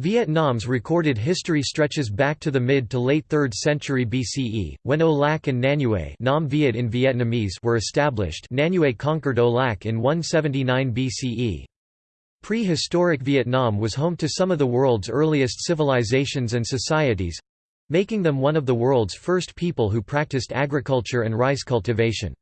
Vietnam's recorded history stretches back to the mid to late 3rd century BCE, when O Lac and Nanyue Nam Viet in Vietnamese were established Nanyue conquered O Lac in 179 BCE. Prehistoric Vietnam was home to some of the world's earliest civilizations and societies—making them one of the world's first people who practiced agriculture and rice cultivation.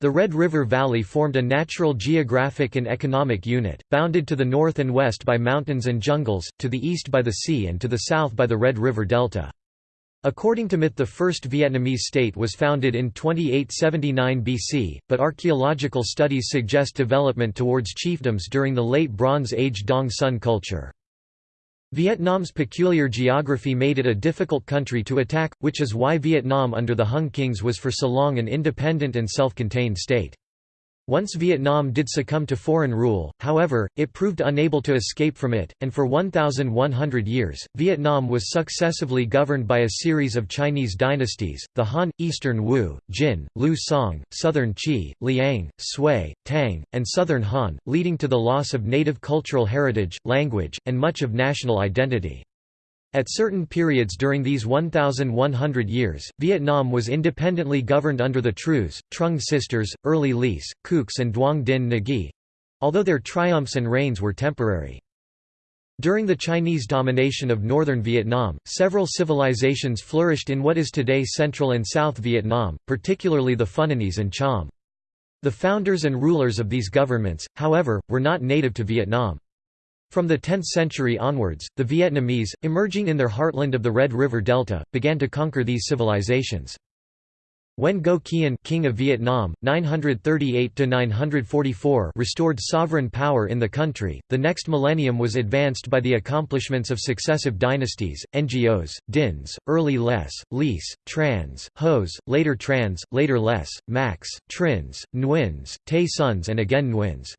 The Red River Valley formed a natural geographic and economic unit, bounded to the north and west by mountains and jungles, to the east by the sea and to the south by the Red River Delta. According to myth the first Vietnamese state was founded in 2879 BC, but archaeological studies suggest development towards chiefdoms during the Late Bronze Age Dong Son culture. Vietnam's peculiar geography made it a difficult country to attack, which is why Vietnam under the Hung Kings was for so long an independent and self-contained state. Once Vietnam did succumb to foreign rule, however, it proved unable to escape from it, and for 1,100 years, Vietnam was successively governed by a series of Chinese dynasties, the Han, Eastern Wu, Jin, Liu Song, Southern Qi, Liang, Sui, Tang, and Southern Han, leading to the loss of native cultural heritage, language, and much of national identity. At certain periods during these 1,100 years, Vietnam was independently governed under the Trues, Trung sisters, early Lis, Cucs and Duong Din Nghỉ—although their triumphs and reigns were temporary. During the Chinese domination of northern Vietnam, several civilizations flourished in what is today Central and South Vietnam, particularly the Funanese and Cham. The founders and rulers of these governments, however, were not native to Vietnam. From the 10th century onwards, the Vietnamese, emerging in their heartland of the Red River Delta, began to conquer these civilizations. When Go Quyen king of Vietnam, 938–944 restored sovereign power in the country, the next millennium was advanced by the accomplishments of successive dynasties, Ngos, Dins, early Les, Lis, Trans, Hos, later Trans, later Les, Max, Trins, Nguyen's, Tay Sons and again Nguyen's.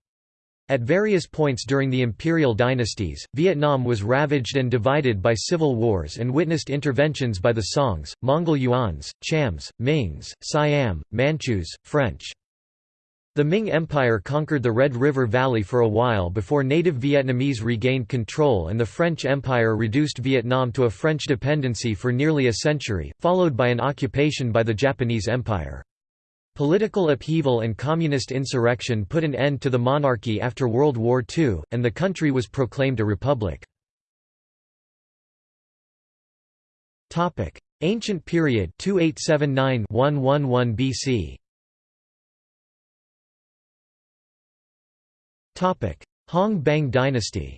At various points during the imperial dynasties, Vietnam was ravaged and divided by civil wars and witnessed interventions by the Songs, Mongol Yuans, Chams, Mings, Siam, Manchus, French. The Ming Empire conquered the Red River Valley for a while before native Vietnamese regained control and the French Empire reduced Vietnam to a French dependency for nearly a century, followed by an occupation by the Japanese Empire. Political upheaval and communist insurrection put an end to the monarchy after World War II, and the country was proclaimed a republic. Ancient period 2879-111 BC. Hong Bang dynasty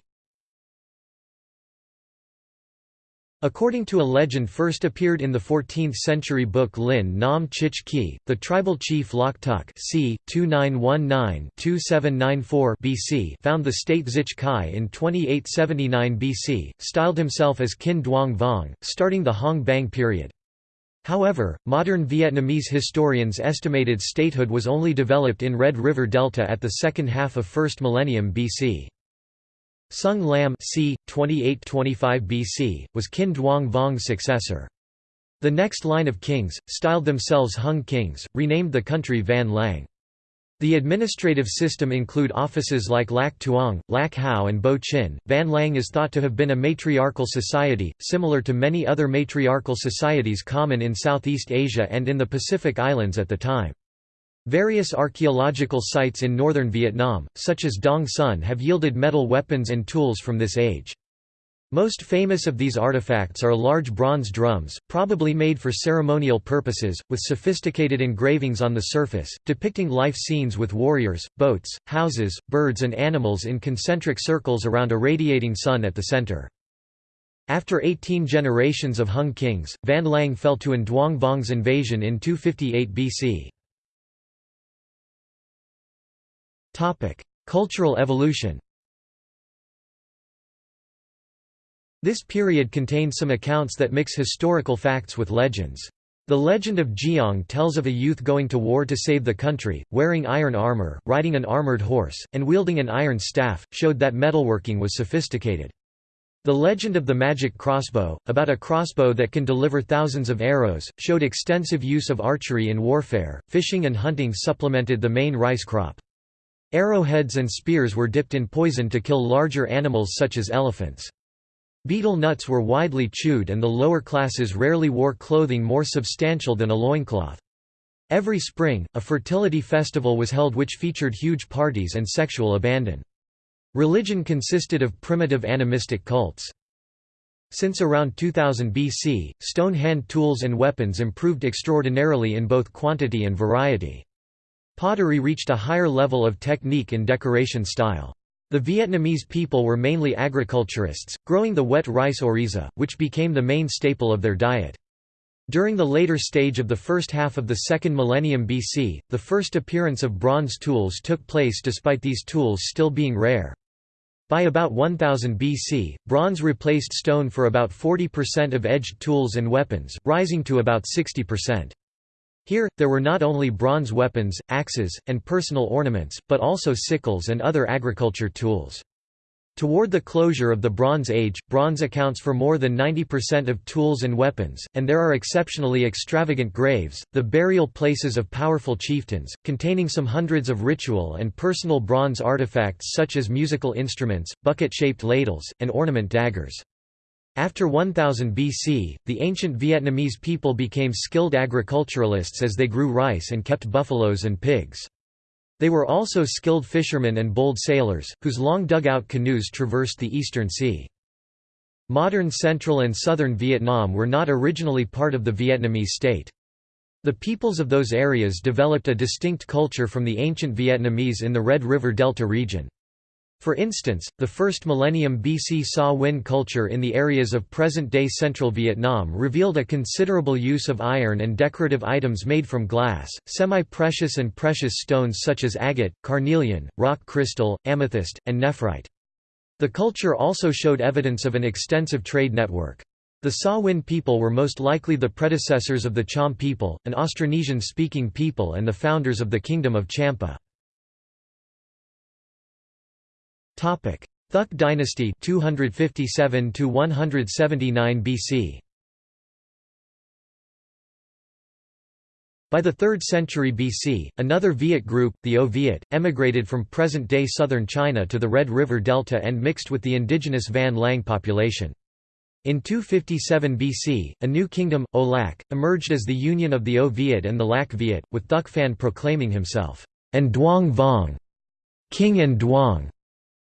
According to a legend first appeared in the 14th-century book Lin Nam Chich Ki, the tribal chief Lok Tuk c. 2919-2794 BC found the state Zich Kai in 2879 BC, styled himself as Kin Duong Vong, starting the Hong Bang period. However, modern Vietnamese historians estimated statehood was only developed in Red River Delta at the second half of 1st millennium BC. Sung Lam c. 2825 BC, was Kin Duong Vong's successor. The next line of kings, styled themselves Hung kings, renamed the country Van Lang. The administrative system include offices like Lac Tuong, Lac Hao and Bo Chin. Van Lang is thought to have been a matriarchal society, similar to many other matriarchal societies common in Southeast Asia and in the Pacific Islands at the time. Various archaeological sites in northern Vietnam, such as Dong Son have yielded metal weapons and tools from this age. Most famous of these artifacts are large bronze drums, probably made for ceremonial purposes, with sophisticated engravings on the surface, depicting life scenes with warriors, boats, houses, birds and animals in concentric circles around a radiating sun at the center. After 18 generations of Hung kings, Van Lang fell to An Duong Vong's invasion in 258 BC. Topic: Cultural evolution. This period contains some accounts that mix historical facts with legends. The legend of Jiang tells of a youth going to war to save the country, wearing iron armor, riding an armored horse, and wielding an iron staff, showed that metalworking was sophisticated. The legend of the magic crossbow, about a crossbow that can deliver thousands of arrows, showed extensive use of archery in warfare. Fishing and hunting supplemented the main rice crop. Arrowheads and spears were dipped in poison to kill larger animals such as elephants. Betel nuts were widely chewed and the lower classes rarely wore clothing more substantial than a loincloth. Every spring, a fertility festival was held which featured huge parties and sexual abandon. Religion consisted of primitive animistic cults. Since around 2000 BC, stone hand tools and weapons improved extraordinarily in both quantity and variety. Pottery reached a higher level of technique and decoration style. The Vietnamese people were mainly agriculturists, growing the wet rice oryza, which became the main staple of their diet. During the later stage of the first half of the second millennium BC, the first appearance of bronze tools took place despite these tools still being rare. By about 1000 BC, bronze replaced stone for about 40% of edged tools and weapons, rising to about 60%. Here, there were not only bronze weapons, axes, and personal ornaments, but also sickles and other agriculture tools. Toward the closure of the Bronze Age, bronze accounts for more than 90% of tools and weapons, and there are exceptionally extravagant graves, the burial places of powerful chieftains, containing some hundreds of ritual and personal bronze artifacts such as musical instruments, bucket-shaped ladles, and ornament daggers. After 1000 BC, the ancient Vietnamese people became skilled agriculturalists as they grew rice and kept buffaloes and pigs. They were also skilled fishermen and bold sailors, whose long dugout canoes traversed the eastern sea. Modern central and southern Vietnam were not originally part of the Vietnamese state. The peoples of those areas developed a distinct culture from the ancient Vietnamese in the Red River Delta region. For instance, the first millennium BC Sa Huynh culture in the areas of present-day central Vietnam revealed a considerable use of iron and decorative items made from glass, semi-precious and precious stones such as agate, carnelian, rock crystal, amethyst, and nephrite. The culture also showed evidence of an extensive trade network. The Sa Huynh people were most likely the predecessors of the Cham people, an Austronesian-speaking people and the founders of the Kingdom of Champa. Thuk dynasty 257 to 179 BC. By the 3rd century BC, another Viet group, the O Viet, emigrated from present-day southern China to the Red River Delta and mixed with the indigenous Van Lang population. In 257 BC, a new kingdom, O Lac, emerged as the union of the O Viet and the Lac Viet, with Thuc Phan proclaiming himself, An Duong Vong, King An Duong.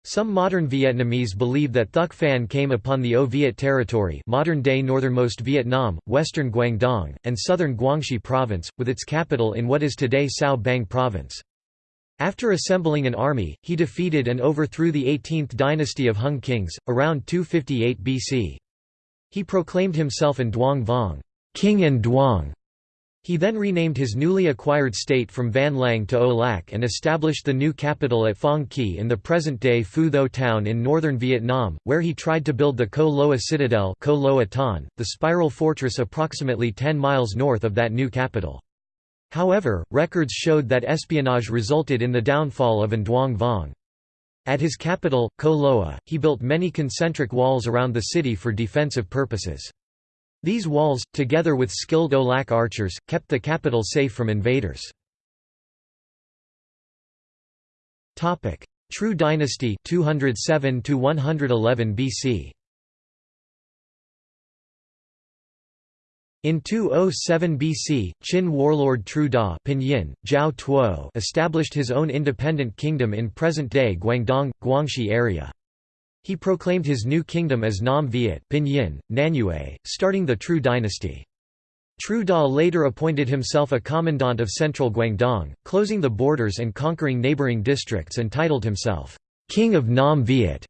Some modern Vietnamese believe that Thuc Phan came upon the O Viet territory modern-day northernmost Vietnam, western Guangdong, and southern Guangxi province, with its capital in what is today Sao Bang province. After assembling an army, he defeated and overthrew the 18th dynasty of Hung kings, around 258 BC. He proclaimed himself an Duong Vong, King An Duong, he then renamed his newly acquired state from Van Lang to O Lac and established the new capital at Phong Kỳ in the present-day Phu Tho town in northern Vietnam, where he tried to build the Co Loa Citadel Co Loa Ton, the spiral fortress approximately 10 miles north of that new capital. However, records showed that espionage resulted in the downfall of An Duong Vong. At his capital, Co Loa, he built many concentric walls around the city for defensive purposes. These walls, together with skilled O Lac archers, kept the capital safe from invaders. True Dynasty 207 to 111 BC. In 207 BC, Qin warlord Tru Da Pinyin, Zhao Tuo established his own independent kingdom in present-day Guangdong, Guangxi area. He proclaimed his new kingdom as Nam Viet Pinyin, Nanyue, starting the True dynasty. Tru Da later appointed himself a commandant of central Guangdong, closing the borders and conquering neighboring districts and titled himself, King of Nam Viet.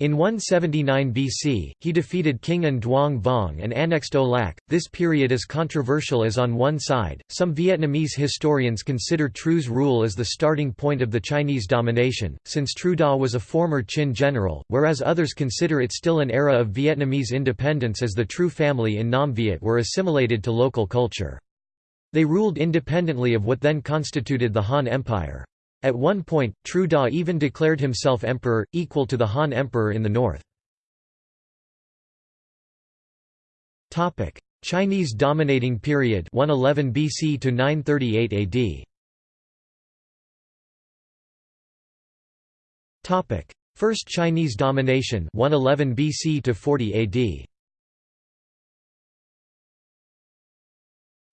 In 179 BC, he defeated King An Duong Vong and annexed O Lac. This period is controversial as on one side, some Vietnamese historians consider Tru's rule as the starting point of the Chinese domination, since Tru Da was a former Qin general, whereas others consider it still an era of Vietnamese independence as the Tru family in Nam Viet were assimilated to local culture. They ruled independently of what then constituted the Han Empire. At one point, Tru Da even declared himself emperor, equal to the Han Emperor in the north. Chinese dominating period 111 BC to 938 AD. Topic: First Chinese domination 111 BC to 40 AD.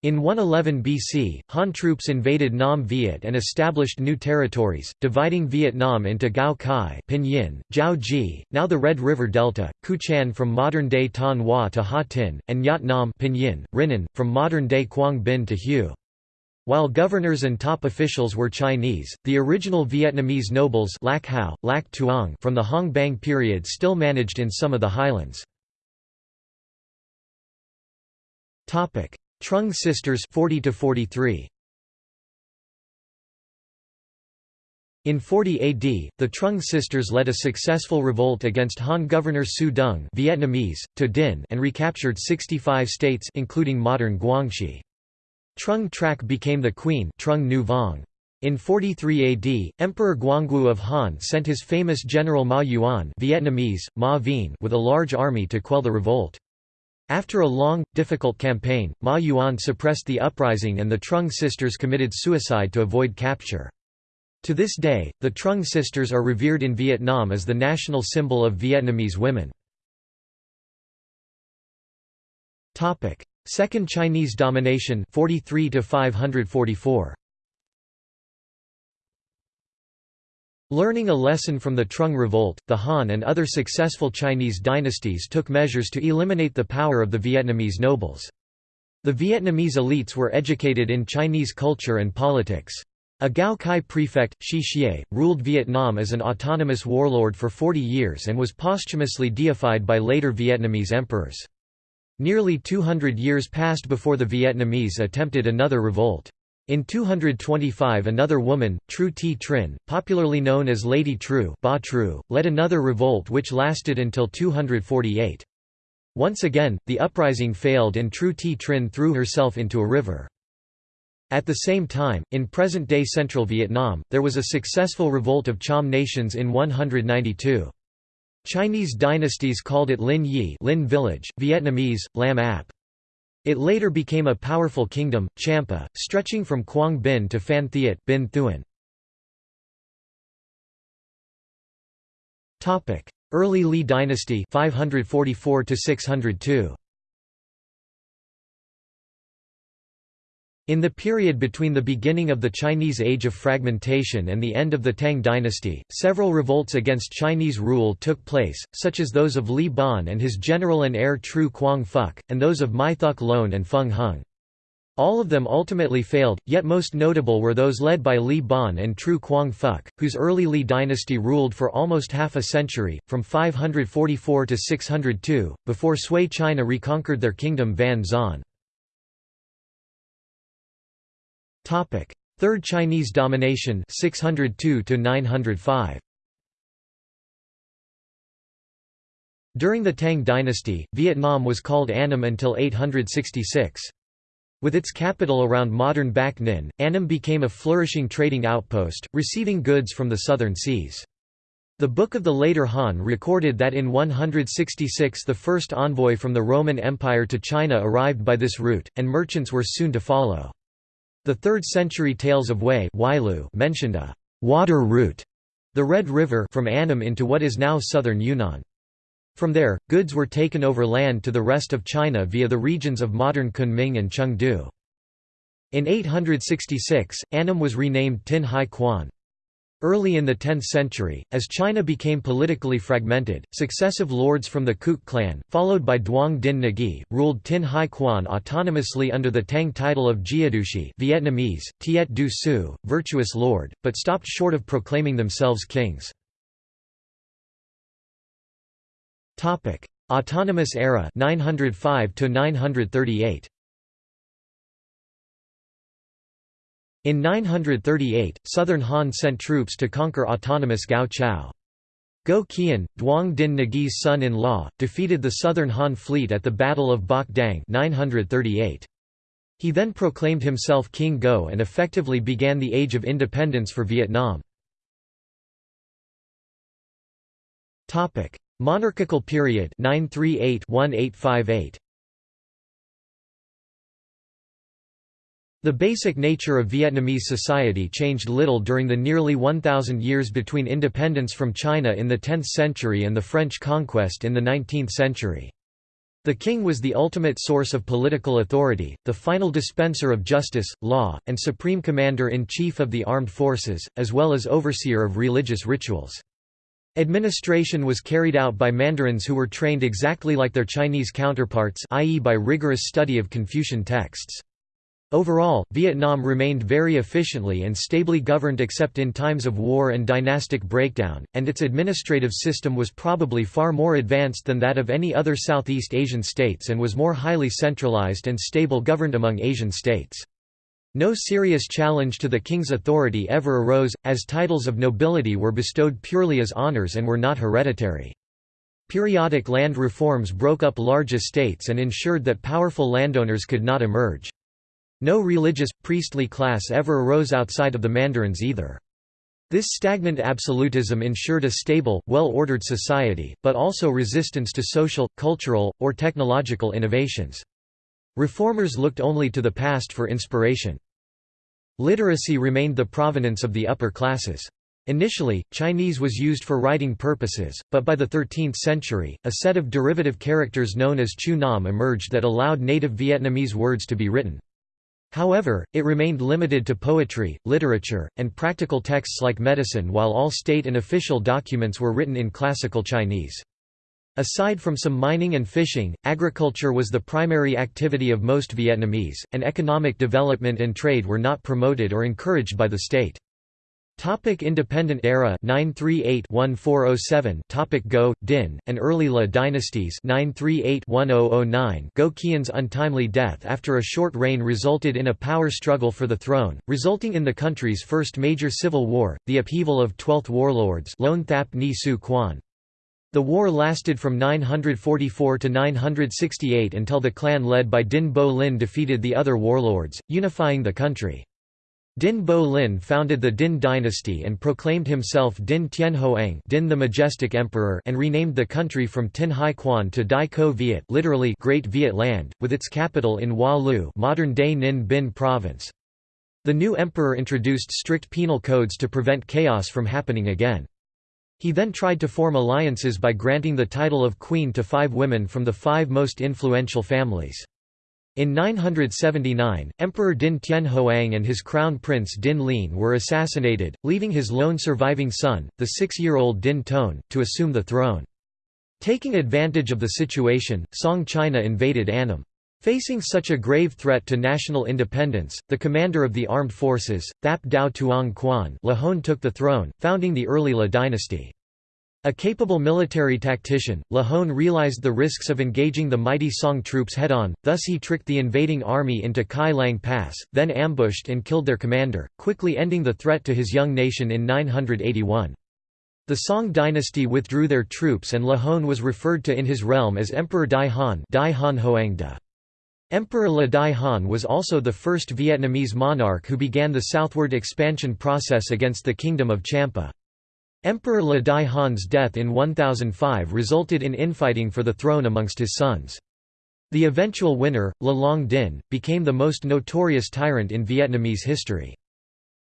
In 111 BC, Han troops invaded Nam Viet and established new territories, dividing Vietnam into Gao Kai Pinyin, Jiao Ji, now the Red River Delta, Kuchan from modern-day Thanh Hoa to Ha Tinh, and Yat Nam Pinyin, Rinan, from modern-day Quang Binh to Hue. While governors and top officials were Chinese, the original Vietnamese nobles Lac Hao, Lac Tuong from the Hong Bang period still managed in some of the highlands. Trung sisters 40 to 43 In 40 AD, the Trung sisters led a successful revolt against Han governor Su Dung Vietnamese, to Dinh and recaptured 65 states including modern Guangxi. Trung Trac became the queen Trung Nu Vong. In 43 AD, Emperor Guangwu of Han sent his famous general Ma Yuan Vietnamese, Ma Vien with a large army to quell the revolt. After a long, difficult campaign, Ma Yuan suppressed the uprising and the Trung sisters committed suicide to avoid capture. To this day, the Trung sisters are revered in Vietnam as the national symbol of Vietnamese women. Second Chinese domination 43 to 544 Learning a lesson from the Trung Revolt, the Han and other successful Chinese dynasties took measures to eliminate the power of the Vietnamese nobles. The Vietnamese elites were educated in Chinese culture and politics. A Gao Kai prefect, Shi Xie, ruled Vietnam as an autonomous warlord for 40 years and was posthumously deified by later Vietnamese emperors. Nearly 200 years passed before the Vietnamese attempted another revolt. In 225 another woman, Tru Ti Trin, popularly known as Lady Tru, ba Tru led another revolt which lasted until 248. Once again, the uprising failed and Tru Ti Trin threw herself into a river. At the same time, in present-day central Vietnam, there was a successful revolt of Cham nations in 192. Chinese dynasties called it Lin Yi Lin village, Vietnamese, Lam Ap. It later became a powerful kingdom, Champa, stretching from Quang Binh to Phan Thiet Binh Thuan. Early Li dynasty 544 602. In the period between the beginning of the Chinese Age of Fragmentation and the end of the Tang dynasty, several revolts against Chinese rule took place, such as those of Li Ban and his general and heir Tru Quang Phuc, and those of Mai Thuc Loan and Feng Hung. All of them ultimately failed, yet most notable were those led by Li Ban and Tru Quang Phuc, whose early Li dynasty ruled for almost half a century, from 544 to 602, before Sui China reconquered their kingdom Van Xuan. Topic: Third Chinese domination 602 to 905. During the Tang dynasty, Vietnam was called Annam until 866. With its capital around modern Bac Ninh, Annam became a flourishing trading outpost, receiving goods from the southern seas. The Book of the Later Han recorded that in 166 the first envoy from the Roman Empire to China arrived by this route, and merchants were soon to follow. The 3rd century Tales of Wei mentioned a «water route» the Red River from Annam into what is now southern Yunnan. From there, goods were taken over land to the rest of China via the regions of modern Kunming and Chengdu. In 866, Annam was renamed Tin Hai Quan. Early in the 10th century, as China became politically fragmented, successive lords from the Kuk clan, followed by Duong Din Nagi, ruled Tin Hai Quan autonomously under the Tang title of Jiedushi Vietnamese, Tiet Du Su, virtuous lord, but stopped short of proclaiming themselves kings. Autonomous era 905 to 938 In 938, Southern Han sent troops to conquer autonomous Gao Chao. Go Qian, Duong Din Nagi's son-in-law, defeated the Southern Han fleet at the Battle of Bach Dang 938. He then proclaimed himself King Go and effectively began the Age of Independence for Vietnam. Monarchical period 938 1858 The basic nature of Vietnamese society changed little during the nearly 1,000 years between independence from China in the 10th century and the French conquest in the 19th century. The king was the ultimate source of political authority, the final dispenser of justice, law, and supreme commander-in-chief of the armed forces, as well as overseer of religious rituals. Administration was carried out by mandarins who were trained exactly like their Chinese counterparts i.e. by rigorous study of Confucian texts. Overall, Vietnam remained very efficiently and stably governed except in times of war and dynastic breakdown, and its administrative system was probably far more advanced than that of any other Southeast Asian states and was more highly centralized and stable governed among Asian states. No serious challenge to the king's authority ever arose, as titles of nobility were bestowed purely as honors and were not hereditary. Periodic land reforms broke up large estates and ensured that powerful landowners could not emerge. No religious, priestly class ever arose outside of the mandarins either. This stagnant absolutism ensured a stable, well-ordered society, but also resistance to social, cultural, or technological innovations. Reformers looked only to the past for inspiration. Literacy remained the provenance of the upper classes. Initially, Chinese was used for writing purposes, but by the 13th century, a set of derivative characters known as Chu Nam emerged that allowed native Vietnamese words to be written. However, it remained limited to poetry, literature, and practical texts like medicine while all state and official documents were written in classical Chinese. Aside from some mining and fishing, agriculture was the primary activity of most Vietnamese, and economic development and trade were not promoted or encouraged by the state. Topic Independent era 938-1407 Topic Go, Din, and early La dynasties 938-1009 Go Qian's untimely death after a short reign resulted in a power struggle for the throne, resulting in the country's first major civil war, the upheaval of Twelfth Warlords Lone Thap Ni Su Quan. The war lasted from 944 to 968 until the clan led by Din Bo Lin defeated the other warlords, unifying the country. Din Bo Lin founded the Din dynasty and proclaimed himself Din Tien Hoang Din the Majestic Emperor and renamed the country from Tin Hai Quan to Dai Co Viet literally Great Viet Land, with its capital in Hoa Lu modern-day Ninh Binh province. The new emperor introduced strict penal codes to prevent chaos from happening again. He then tried to form alliances by granting the title of queen to five women from the five most influential families. In 979, Emperor Din Tien Hoang and his crown prince Din Lin were assassinated, leaving his lone surviving son, the six-year-old Din Tone, to assume the throne. Taking advantage of the situation, Song China invaded Annam. Facing such a grave threat to national independence, the commander of the armed forces, Thap Dao Tuong Quan Lahone took the throne, founding the early La dynasty. A capable military tactician, Lahone realized the risks of engaging the mighty Song troops head-on, thus he tricked the invading army into Kai Lang Pass, then ambushed and killed their commander, quickly ending the threat to his young nation in 981. The Song dynasty withdrew their troops and Lahone was referred to in his realm as Emperor Dai Han Dai Han. Emperor La Dai Han was also the first Vietnamese monarch who began the southward expansion process against the Kingdom of Champa. Emperor La Dai Han's death in 1005 resulted in infighting for the throne amongst his sons. The eventual winner, La Long Din, became the most notorious tyrant in Vietnamese history.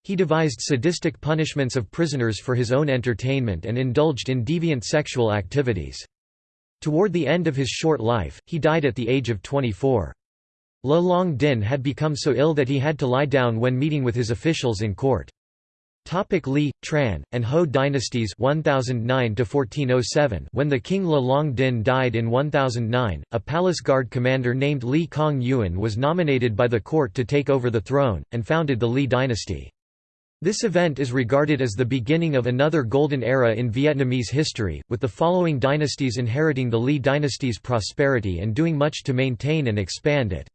He devised sadistic punishments of prisoners for his own entertainment and indulged in deviant sexual activities. Toward the end of his short life, he died at the age of 24. La Long Din had become so ill that he had to lie down when meeting with his officials in court. Topic Li, Tran, and Ho dynasties 1009 1407 When the king La Long Din died in 1009, a palace guard commander named Li Kong Yuan was nominated by the court to take over the throne, and founded the Li dynasty. This event is regarded as the beginning of another golden era in Vietnamese history, with the following dynasties inheriting the Li dynasty's prosperity and doing much to maintain and expand it.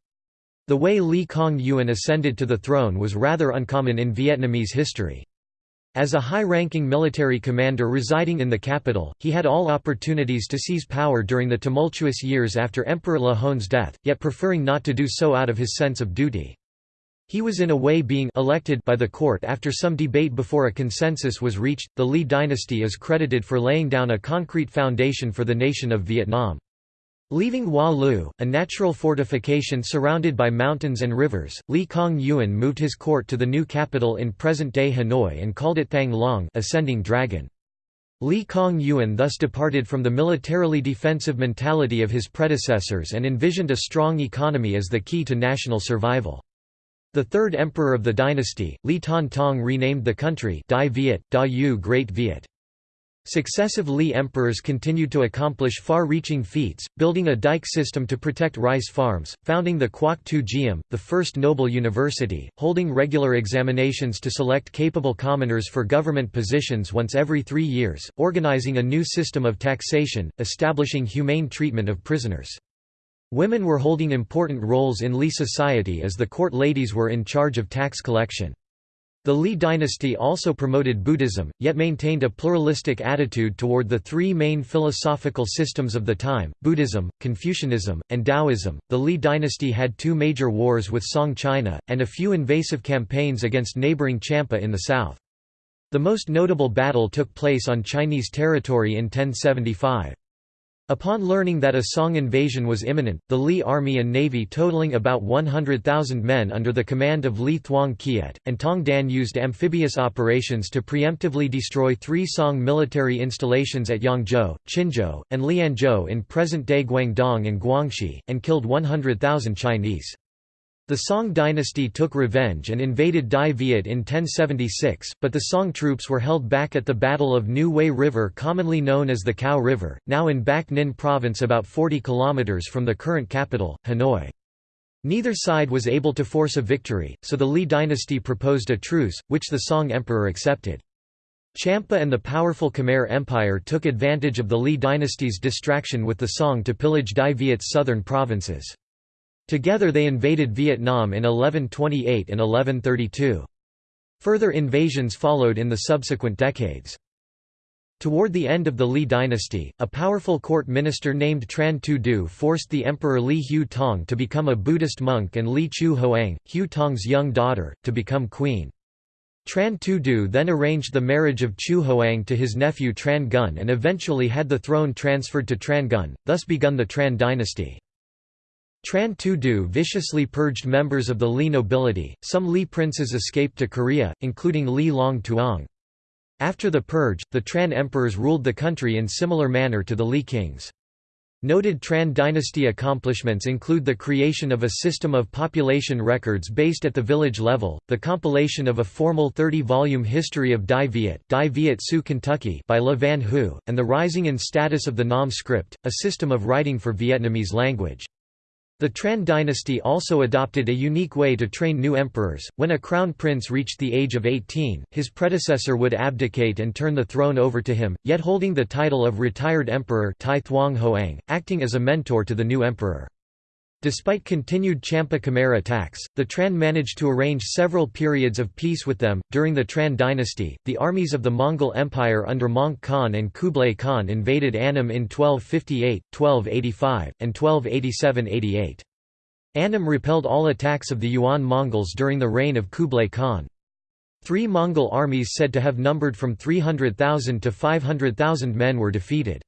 The way Li Kong Yuan ascended to the throne was rather uncommon in Vietnamese history. As a high-ranking military commander residing in the capital, he had all opportunities to seize power during the tumultuous years after Emperor La Hone's death, yet preferring not to do so out of his sense of duty. He was in a way being elected by the court after some debate before a consensus was reached. The Li dynasty is credited for laying down a concrete foundation for the nation of Vietnam. Leaving Hoa Lu, a natural fortification surrounded by mountains and rivers, Li Kong Yuan moved his court to the new capital in present-day Hanoi and called it Thang Long ascending dragon. Li Kong Yuan thus departed from the militarily defensive mentality of his predecessors and envisioned a strong economy as the key to national survival. The third emperor of the dynasty, Li Tan Tong renamed the country Dai Viet, Da Yu Great Viet. Successive Li emperors continued to accomplish far-reaching feats, building a dike system to protect rice farms, founding the Quoc Tu Giam, the first noble university, holding regular examinations to select capable commoners for government positions once every three years, organizing a new system of taxation, establishing humane treatment of prisoners. Women were holding important roles in Li society as the court ladies were in charge of tax collection. The Li dynasty also promoted Buddhism, yet maintained a pluralistic attitude toward the three main philosophical systems of the time Buddhism, Confucianism, and Taoism. The Li dynasty had two major wars with Song China, and a few invasive campaigns against neighboring Champa in the south. The most notable battle took place on Chinese territory in 1075. Upon learning that a Song invasion was imminent, the Li army and navy totaling about 100,000 men under the command of Li Thuong Kiet, and Tong Dan used amphibious operations to preemptively destroy three Song military installations at Yangzhou, Qinzhou, and Lianzhou in present-day Guangdong and Guangxi, and killed 100,000 Chinese. The Song dynasty took revenge and invaded Dai Viet in 1076, but the Song troops were held back at the Battle of New Wei River commonly known as the Cao River, now in Bac Ninh province about 40 km from the current capital, Hanoi. Neither side was able to force a victory, so the Li dynasty proposed a truce, which the Song emperor accepted. Champa and the powerful Khmer Empire took advantage of the Li dynasty's distraction with the Song to pillage Dai Viet's southern provinces. Together they invaded Vietnam in 1128 and 1132. Further invasions followed in the subsequent decades. Toward the end of the Li dynasty, a powerful court minister named Tran Tu Du forced the Emperor Li Hu Tong to become a Buddhist monk and Li Chu Hoang, Hu Tong's young daughter, to become queen. Tran Tu Du then arranged the marriage of Chu Hoang to his nephew Tran Gun and eventually had the throne transferred to Tran Gun, thus begun the Tran dynasty. Tran Tu Du viciously purged members of the Li nobility, some Li princes escaped to Korea, including Li Long Tuong. After the purge, the Tran emperors ruled the country in similar manner to the Li kings. Noted Tran dynasty accomplishments include the creation of a system of population records based at the village level, the compilation of a formal 30-volume history of Dai Viet, Dai Viet Sioux Kentucky by Le Van Hu, and the rising in status of the Nam script, a system of writing for Vietnamese language. The Tran dynasty also adopted a unique way to train new emperors. When a crown prince reached the age of 18, his predecessor would abdicate and turn the throne over to him, yet holding the title of retired emperor Tai Thuong Hoang, acting as a mentor to the new emperor. Despite continued Champa Khmer attacks, the Tran managed to arrange several periods of peace with them. During the Tran dynasty, the armies of the Mongol Empire under Möngke Khan and Kublai Khan invaded Annam in 1258, 1285, and 1287–88. Annam repelled all attacks of the Yuan Mongols during the reign of Kublai Khan. Three Mongol armies said to have numbered from 300,000 to 500,000 men were defeated.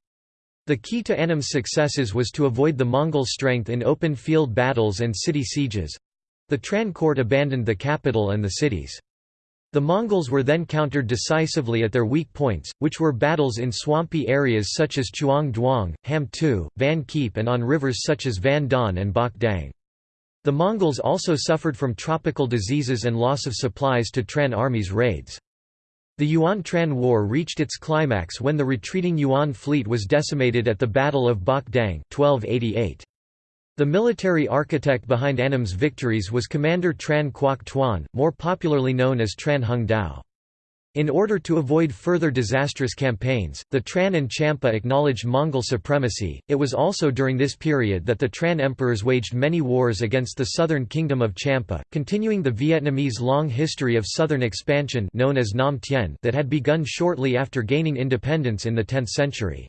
The key to Annam's successes was to avoid the Mongol strength in open field battles and city sieges. The Tran court abandoned the capital and the cities. The Mongols were then countered decisively at their weak points, which were battles in swampy areas such as Chuang Duong, Ham Tu, Van Kiep and on rivers such as Van Don and Bok Dang. The Mongols also suffered from tropical diseases and loss of supplies to Tran armies' raids. The Yuan-Tran War reached its climax when the retreating Yuan fleet was decimated at the Battle of Bok Dang 1288. The military architect behind Annam's victories was Commander Tran Quoc Tuan, more popularly known as Tran Hung Dao. In order to avoid further disastrous campaigns, the Tran and Champa acknowledged Mongol supremacy. It was also during this period that the Tran emperors waged many wars against the southern kingdom of Champa, continuing the Vietnamese long history of southern expansion known as Nam Tien that had begun shortly after gaining independence in the 10th century.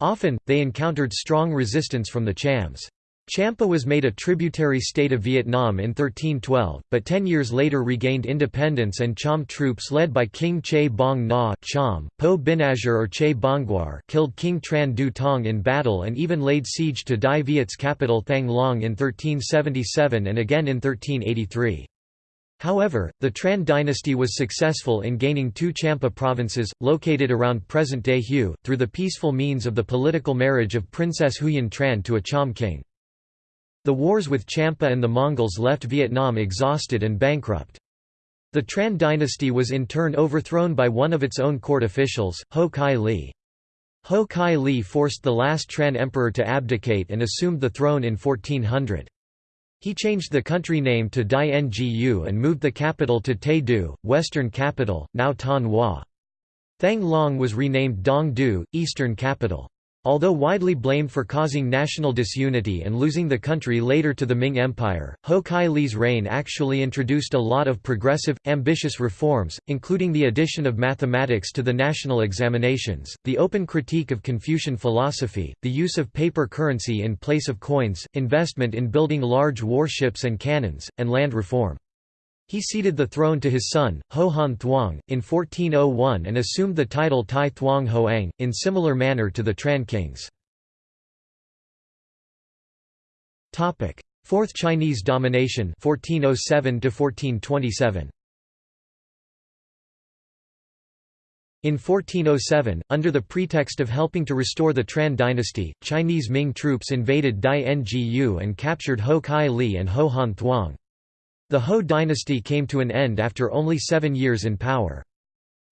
Often, they encountered strong resistance from the Chams. Champa was made a tributary state of Vietnam in 1312, but ten years later regained independence and Cham troops led by King Che Bong Na Cham, Po Binazir or Che Bongguar killed King Tran Du Tong in battle and even laid siege to Dai Viet's capital Thang Long in 1377 and again in 1383. However, the Tran dynasty was successful in gaining two Champa provinces, located around present-day Hue, through the peaceful means of the political marriage of Princess Huyen Tran to a Cham king. The wars with Champa and the Mongols left Vietnam exhausted and bankrupt. The Tran dynasty was in turn overthrown by one of its own court officials, Ho Kai Li. Ho Kai Li forced the last Tran emperor to abdicate and assumed the throne in 1400. He changed the country name to Dai Ngu and moved the capital to Tay Du, western capital, now Thanh Hoa. Thang Long was renamed Dong Du, eastern capital. Although widely blamed for causing national disunity and losing the country later to the Ming Empire, Ho Kai Li's reign actually introduced a lot of progressive, ambitious reforms, including the addition of mathematics to the national examinations, the open critique of Confucian philosophy, the use of paper currency in place of coins, investment in building large warships and cannons, and land reform. He ceded the throne to his son, Ho Han Thuong, in 1401 and assumed the title Tai Thuong Hoang, in similar manner to the Tran kings. Fourth Chinese domination 1407 1427. In 1407, under the pretext of helping to restore the Tran dynasty, Chinese Ming troops invaded Dai Ngu and captured Ho Kai Li and Ho Han Thuong. The Ho dynasty came to an end after only seven years in power.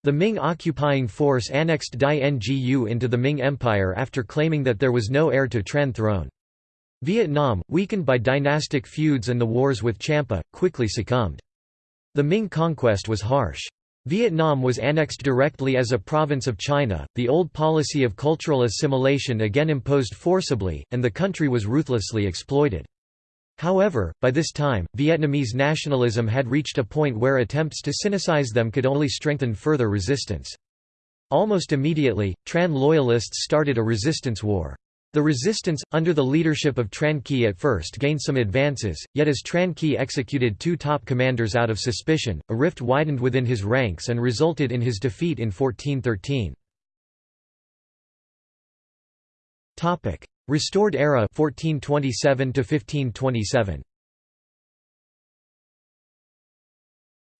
The Ming occupying force annexed Dai Ngu into the Ming Empire after claiming that there was no heir to Tran throne. Vietnam, weakened by dynastic feuds and the wars with Champa, quickly succumbed. The Ming conquest was harsh. Vietnam was annexed directly as a province of China, the old policy of cultural assimilation again imposed forcibly, and the country was ruthlessly exploited. However, by this time, Vietnamese nationalism had reached a point where attempts to sinicize them could only strengthen further resistance. Almost immediately, Tran loyalists started a resistance war. The resistance, under the leadership of Tran Key at first gained some advances, yet as Tran Key executed two top commanders out of suspicion, a rift widened within his ranks and resulted in his defeat in 1413. Restored era 1427 to 1527.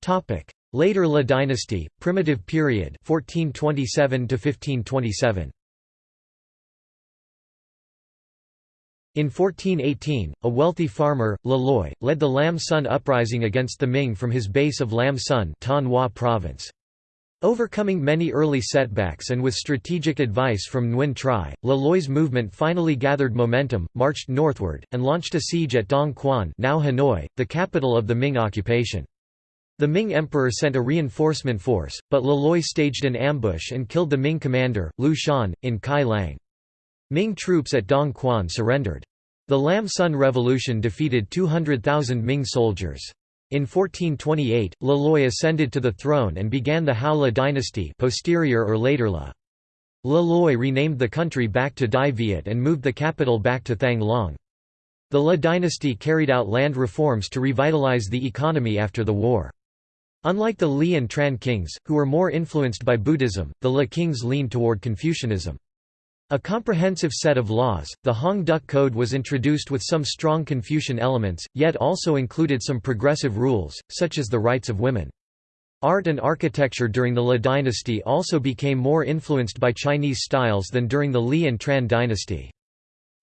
Topic: Later La dynasty, primitive period 1427 to 1527. In 1418, a wealthy farmer, Le Loi, led the Lam Son uprising against the Ming from his base of Lam Sun Son province. Overcoming many early setbacks and with strategic advice from Nguyen Tri, Le Loi's movement finally gathered momentum, marched northward, and launched a siege at Dong Quan now Hanoi, the capital of the Ming occupation. The Ming emperor sent a reinforcement force, but Le Loi staged an ambush and killed the Ming commander, Lu Shan, in Kai Lang. Ming troops at Dong Quan surrendered. The Lam Son Revolution defeated 200,000 Ming soldiers. In 1428, Le Loi ascended to the throne and began the Hao La dynasty posterior or later La. Le Loi renamed the country back to Dai Viet and moved the capital back to Thang Long. The La dynasty carried out land reforms to revitalize the economy after the war. Unlike the Li and Tran kings, who were more influenced by Buddhism, the La kings leaned toward Confucianism. A comprehensive set of laws, the Hong Duc Code was introduced with some strong Confucian elements, yet also included some progressive rules, such as the rights of women. Art and architecture during the La dynasty also became more influenced by Chinese styles than during the Li and Tran dynasty.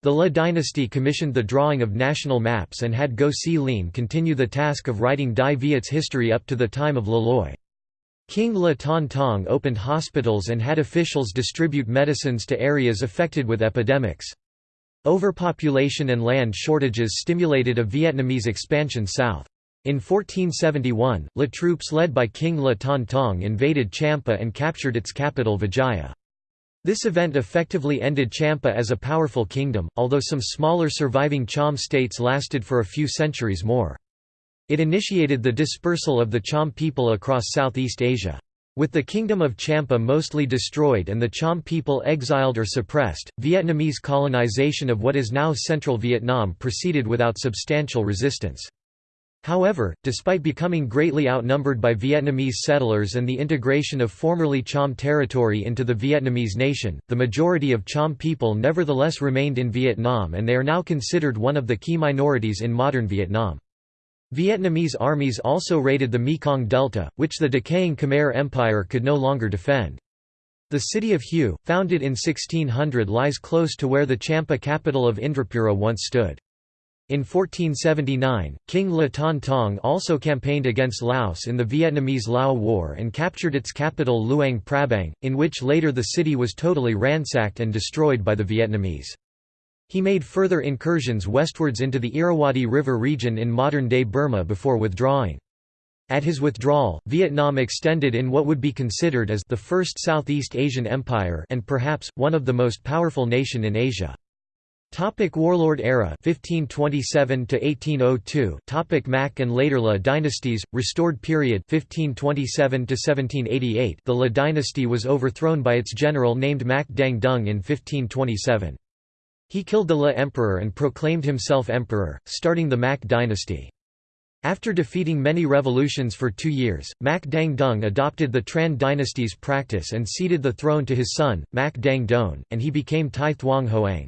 The La dynasty commissioned the drawing of national maps and had Go Si Lin continue the task of writing Dai Viet's history up to the time of Le Loi. King Le Ton Tong opened hospitals and had officials distribute medicines to areas affected with epidemics. Overpopulation and land shortages stimulated a Vietnamese expansion south. In 1471, Le troops led by King Le Ton Tong invaded Champa and captured its capital Vijaya. This event effectively ended Champa as a powerful kingdom, although some smaller surviving Cham states lasted for a few centuries more. It initiated the dispersal of the Cham people across Southeast Asia. With the Kingdom of Champa mostly destroyed and the Cham people exiled or suppressed, Vietnamese colonization of what is now central Vietnam proceeded without substantial resistance. However, despite becoming greatly outnumbered by Vietnamese settlers and the integration of formerly Cham territory into the Vietnamese nation, the majority of Cham people nevertheless remained in Vietnam and they are now considered one of the key minorities in modern Vietnam. Vietnamese armies also raided the Mekong Delta, which the decaying Khmer Empire could no longer defend. The city of Hue, founded in 1600 lies close to where the Champa capital of Indrapura once stood. In 1479, King Le Ton Tong also campaigned against Laos in the Vietnamese Lao War and captured its capital Luang Prabang, in which later the city was totally ransacked and destroyed by the Vietnamese. He made further incursions westwards into the Irrawaddy River region in modern-day Burma before withdrawing. At his withdrawal, Vietnam extended in what would be considered as the first Southeast Asian empire and perhaps, one of the most powerful nation in Asia. Topic Warlord era 1527 to 1802 Topic Mac and later La dynasties restored period 1527 to 1788 The La dynasty was overthrown by its general named Mac Dang Dung in 1527 he killed the La emperor and proclaimed himself emperor, starting the Mac dynasty. After defeating many revolutions for two years, Mac Dang Dung adopted the Tran dynasty's practice and ceded the throne to his son, Mac Dang Don, and he became Tai Thuong Hoang.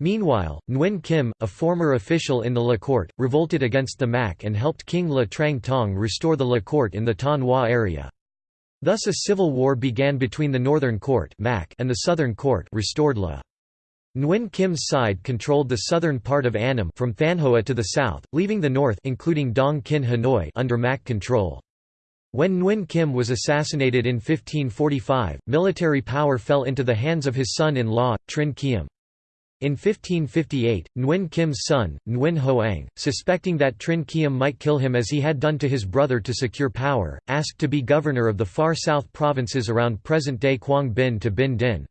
Meanwhile, Nguyen Kim, a former official in the La court, revolted against the Mac and helped King La Trang Tong restore the La court in the Thanh Hoa area. Thus a civil war began between the northern court and the southern court restored La. Nguyen Kim's side controlled the southern part of Annam from Thanh Hoa to the south, leaving the north including Dong Kinh Hanoi under Mac control. When Nguyen Kim was assassinated in 1545, military power fell into the hands of his son-in-law, Trinh Khiem. In 1558, Nguyen Kim's son, Nguyen Hoang, suspecting that Trinh Khiem might kill him as he had done to his brother to secure power, asked to be governor of the far south provinces around present-day Quang Binh to Binh Dinh.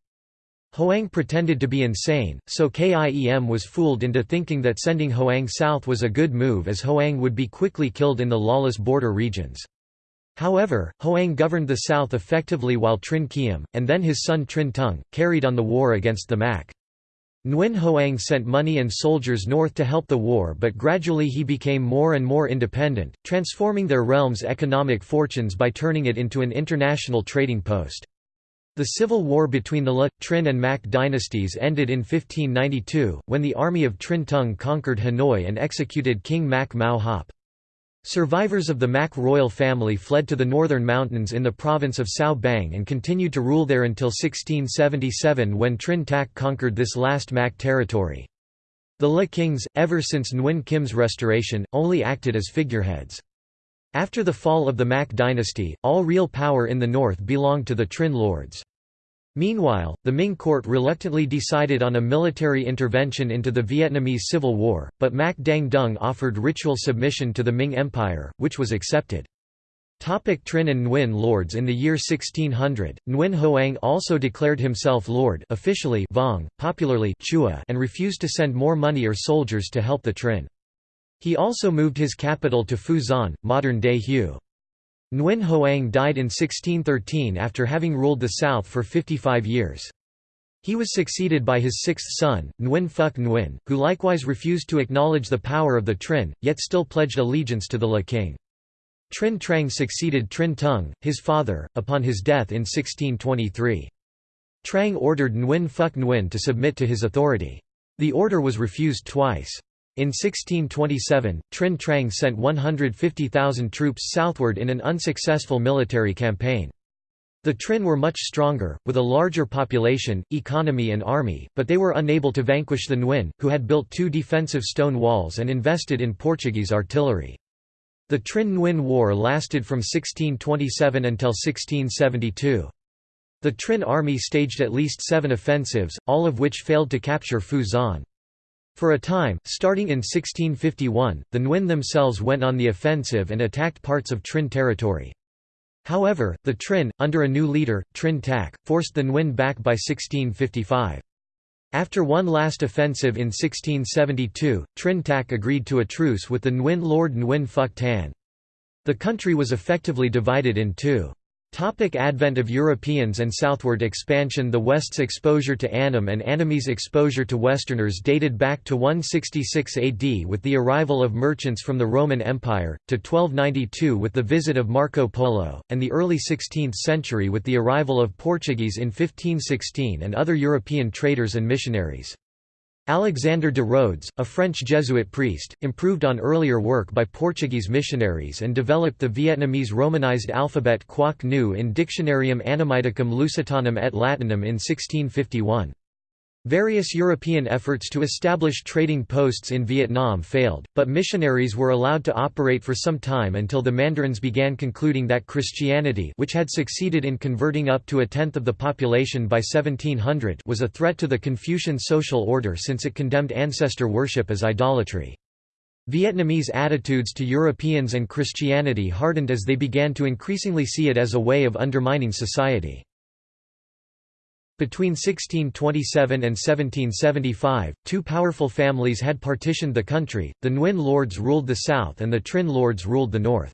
Hoang pretended to be insane, so Kim was fooled into thinking that sending Hoang south was a good move as Hoang would be quickly killed in the lawless border regions. However, Hoang governed the south effectively while Trinh Khiem, and then his son Trinh Tung, carried on the war against the Mac. Nguyen Hoang sent money and soldiers north to help the war but gradually he became more and more independent, transforming their realm's economic fortunes by turning it into an international trading post. The civil war between the La, Trinh and Mac dynasties ended in 1592, when the army of Trinh Tung conquered Hanoi and executed King Mac Mao Hop. Survivors of the Mac royal family fled to the northern mountains in the province of Cao Bang and continued to rule there until 1677 when Trinh Tac conquered this last Mac territory. The La kings, ever since Nguyen Kim's restoration, only acted as figureheads. After the fall of the Mac dynasty, all real power in the north belonged to the Trinh lords. Meanwhile, the Ming court reluctantly decided on a military intervention into the Vietnamese Civil War, but Mac Dang Dung offered ritual submission to the Ming Empire, which was accepted. Topic Trinh and Nguyen lords In the year 1600, Nguyen Hoang also declared himself lord officially Vong, popularly Chua and refused to send more money or soldiers to help the Trinh. He also moved his capital to Phu modern-day Hue. Nguyen Hoang died in 1613 after having ruled the south for 55 years. He was succeeded by his sixth son, Nguyen Phuc Nguyen, who likewise refused to acknowledge the power of the Trinh, yet still pledged allegiance to the La king. Trinh Trang succeeded Trinh Tung, his father, upon his death in 1623. Trang ordered Nguyen Phuc Nguyen to submit to his authority. The order was refused twice. In 1627, Trinh Trang sent 150,000 troops southward in an unsuccessful military campaign. The Trinh were much stronger, with a larger population, economy and army, but they were unable to vanquish the Nguyen, who had built two defensive stone walls and invested in Portuguese artillery. The Trinh-Nguyen War lasted from 1627 until 1672. The Trinh army staged at least seven offensives, all of which failed to capture Xuan. For a time, starting in 1651, the Nguyen themselves went on the offensive and attacked parts of Trinh territory. However, the Trinh, under a new leader, Trinh Tac, forced the Nguyen back by 1655. After one last offensive in 1672, Trinh Tac agreed to a truce with the Nguyen lord Nguyen Phuc Tan. The country was effectively divided in two. Topic advent of Europeans and southward expansion The West's exposure to Annam and Annamese exposure to Westerners dated back to 166 AD with the arrival of merchants from the Roman Empire, to 1292 with the visit of Marco Polo, and the early 16th century with the arrival of Portuguese in 1516 and other European traders and missionaries. Alexander de Rhodes, a French Jesuit priest, improved on earlier work by Portuguese missionaries and developed the Vietnamese romanized alphabet Quoc Ngu in Dictionarium Annamiticum Lusitanum et Latinum in 1651. Various European efforts to establish trading posts in Vietnam failed, but missionaries were allowed to operate for some time until the Mandarins began concluding that Christianity which had succeeded in converting up to a tenth of the population by 1700 was a threat to the Confucian social order since it condemned ancestor worship as idolatry. Vietnamese attitudes to Europeans and Christianity hardened as they began to increasingly see it as a way of undermining society. Between 1627 and 1775, two powerful families had partitioned the country, the Nguyen lords ruled the south and the Trinh lords ruled the north.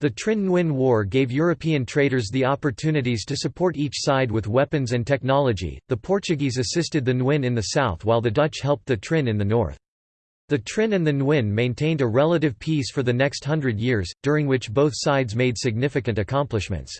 The Trinh Nguyen War gave European traders the opportunities to support each side with weapons and technology. The Portuguese assisted the Nguyen in the south while the Dutch helped the Trinh in the north. The Trinh and the Nguyen maintained a relative peace for the next hundred years, during which both sides made significant accomplishments.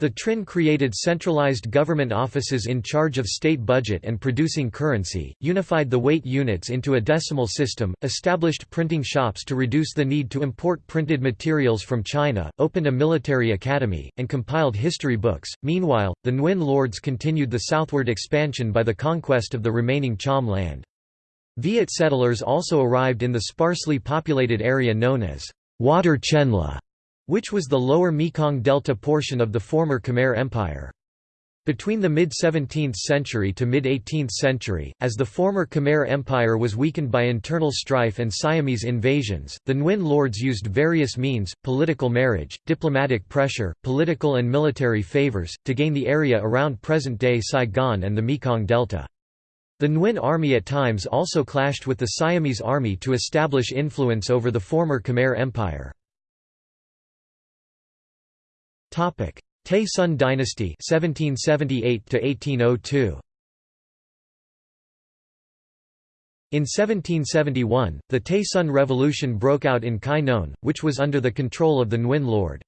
The Trinh created centralized government offices in charge of state budget and producing currency, unified the weight units into a decimal system, established printing shops to reduce the need to import printed materials from China, opened a military academy, and compiled history books. Meanwhile, the Nguyen lords continued the southward expansion by the conquest of the remaining Cham land. Viet settlers also arrived in the sparsely populated area known as Water Chenla which was the lower Mekong Delta portion of the former Khmer Empire. Between the mid-17th century to mid-18th century, as the former Khmer Empire was weakened by internal strife and Siamese invasions, the Nguyen lords used various means, political marriage, diplomatic pressure, political and military favors, to gain the area around present-day Saigon and the Mekong Delta. The Nguyen army at times also clashed with the Siamese army to establish influence over the former Khmer Empire. Topic: Tay Son dynasty 1778 to 1802. In 1771, the Tay Son Revolution broke out in Khai Non, which was under the control of the Nguyen Lord.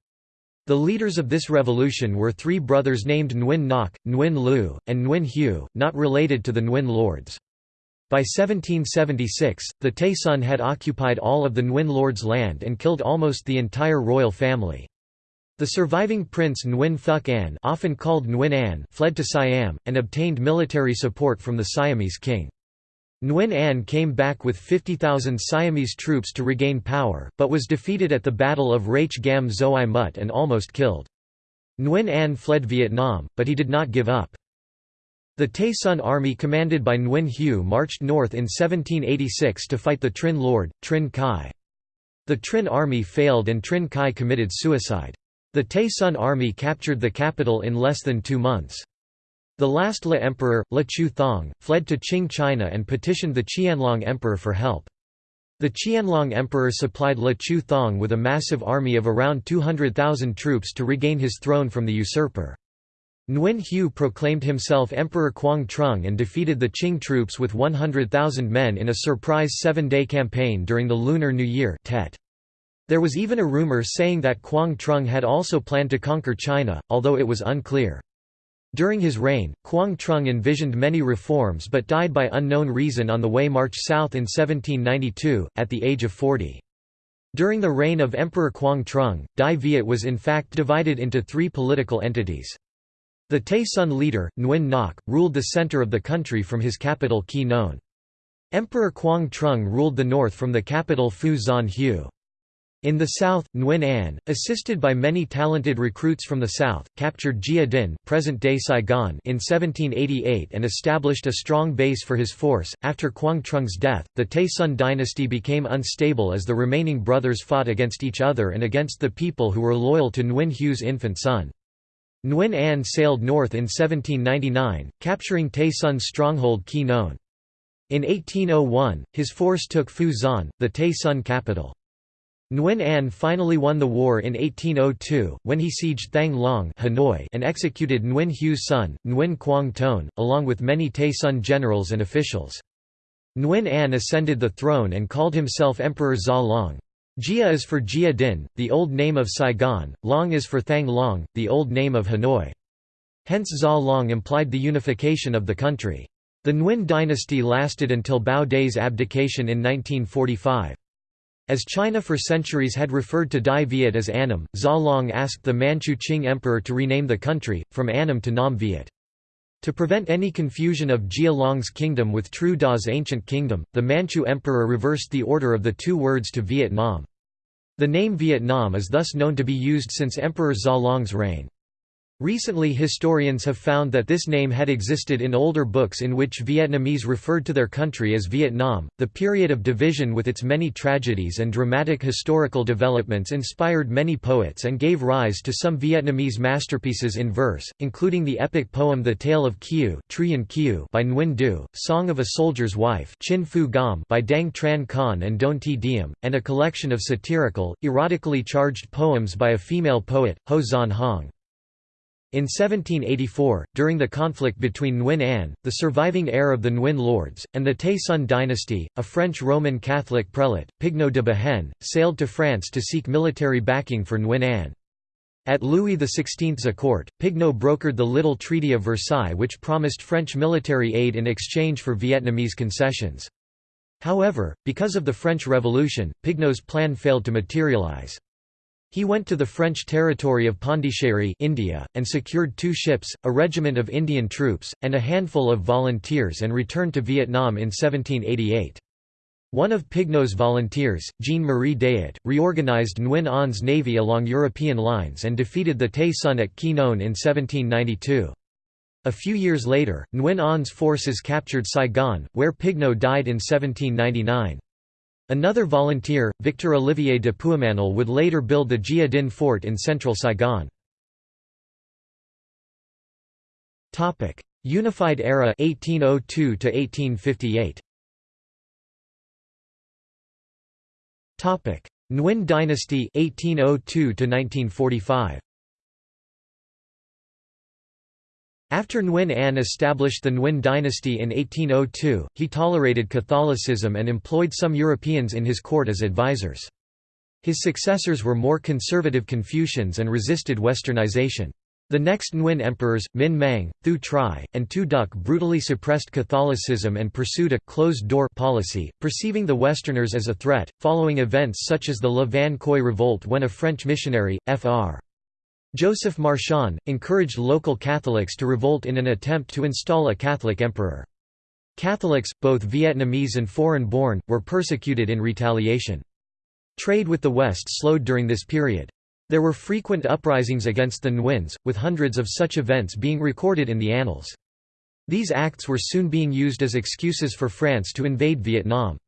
The leaders of this revolution were three brothers named Nguyen Ngoc, Nguyen Lu, and Nguyen Hue, not related to the Nguyen lords. By 1776, the Tay Son had occupied all of the Nguyen lords' land and killed almost the entire royal family. The surviving prince Nguyen Phuc An often called Nguyen An fled to Siam, and obtained military support from the Siamese king. Nguyen An came back with 50,000 Siamese troops to regain power, but was defeated at the Battle of Rach Gam Xoai Mut and almost killed. Nguyen An fled Vietnam, but he did not give up. The Tay Son army commanded by Nguyen Hue marched north in 1786 to fight the Trinh Lord, Trinh Khai. The Trinh army failed and Trinh Khai committed suicide. The Tay Son army captured the capital in less than two months. The last Le emperor, Le Chu Thong, fled to Qing China and petitioned the Qianlong emperor for help. The Qianlong emperor supplied Le Chu Thong with a massive army of around 200,000 troops to regain his throne from the usurper. Nguyen Hue proclaimed himself Emperor Quang Trung and defeated the Qing troops with 100,000 men in a surprise seven-day campaign during the Lunar New Year Tet. There was even a rumor saying that Quang Trung had also planned to conquer China, although it was unclear. During his reign, Quang Trung envisioned many reforms but died by unknown reason on the way march south in 1792, at the age of 40. During the reign of Emperor Quang Trung, Dai Viet was in fact divided into three political entities. The Tay Son leader, Nguyen Ngoc, ruled the center of the country from his capital Quy Nhon. Emperor Quang Trung ruled the north from the capital Phu Xuan Hue. In the south, Nguyen An, assisted by many talented recruits from the south, captured Gia Dinh present-day Saigon in 1788 and established a strong base for his force. After Quang Trung's death, the Tay Son dynasty became unstable as the remaining brothers fought against each other and against the people who were loyal to Nguyen Hue's infant son. Nguyen An sailed north in 1799, capturing Tay Son's stronghold Non. In 1801, his force took Phu Xuan, the Tay Son capital. Nguyen An finally won the war in 1802, when he sieged Thang Long Hanoi and executed Nguyen Hue's son, Nguyen Quang Ton, along with many Tay Son generals and officials. Nguyen An ascended the throne and called himself Emperor Gia Long. Gia is for Gia Dinh, the old name of Saigon, Long is for Thang Long, the old name of Hanoi. Hence Gia Long implied the unification of the country. The Nguyen dynasty lasted until Bao Dai's abdication in 1945. As China for centuries had referred to Dai Viet as Annam, Gia Long asked the Manchu Qing emperor to rename the country, from Annam to Nam Viet. To prevent any confusion of Gia Long's kingdom with Trieu Da's ancient kingdom, the Manchu emperor reversed the order of the two words to Vietnam. The name Vietnam is thus known to be used since Emperor Gia Long's reign. Recently historians have found that this name had existed in older books in which Vietnamese referred to their country as Vietnam. The period of division with its many tragedies and dramatic historical developments inspired many poets and gave rise to some Vietnamese masterpieces in verse, including the epic poem The Tale of Kieu by Nguyen Du, Song of a Soldier's Wife Chinh Phu by Dang Tran Khan and Doan Thi Diem, and a collection of satirical, erotically charged poems by a female poet, Ho Xuan Huong. In 1784, during the conflict between Nguyen An, the surviving heir of the Nguyen lords, and the Tay Son dynasty, a French Roman Catholic prelate, Pigneau de Behaine, sailed to France to seek military backing for Nguyen An. At Louis XVI's court, Pigneau brokered the Little Treaty of Versailles which promised French military aid in exchange for Vietnamese concessions. However, because of the French Revolution, Pigneau's plan failed to materialize. He went to the French territory of Pondicherry India, and secured two ships, a regiment of Indian troops, and a handful of volunteers and returned to Vietnam in 1788. One of Pigneau's volunteers, Jean-Marie Dayot, reorganized Nguyen An's navy along European lines and defeated the Tay Son at Quy Nhon in 1792. A few years later, Nguyen An's forces captured Saigon, where Pigneau died in 1799. Another volunteer, Victor Olivier de Puymanel would later build the Gia Dinh Fort in central Saigon. Unified era 1802 1858. Nguyen dynasty 1802 1945. After Nguyen An established the Nguyen dynasty in 1802, he tolerated Catholicism and employed some Europeans in his court as advisors. His successors were more conservative Confucians and resisted westernization. The next Nguyen emperors, Minh Mang, Thieu Tri, and Tu Duc brutally suppressed Catholicism and pursued a «closed-door» policy, perceiving the Westerners as a threat, following events such as the Le Van Khoi revolt when a French missionary, Fr. Joseph Marchand, encouraged local Catholics to revolt in an attempt to install a Catholic emperor. Catholics, both Vietnamese and foreign-born, were persecuted in retaliation. Trade with the West slowed during this period. There were frequent uprisings against the Nguyen's, with hundreds of such events being recorded in the annals. These acts were soon being used as excuses for France to invade Vietnam.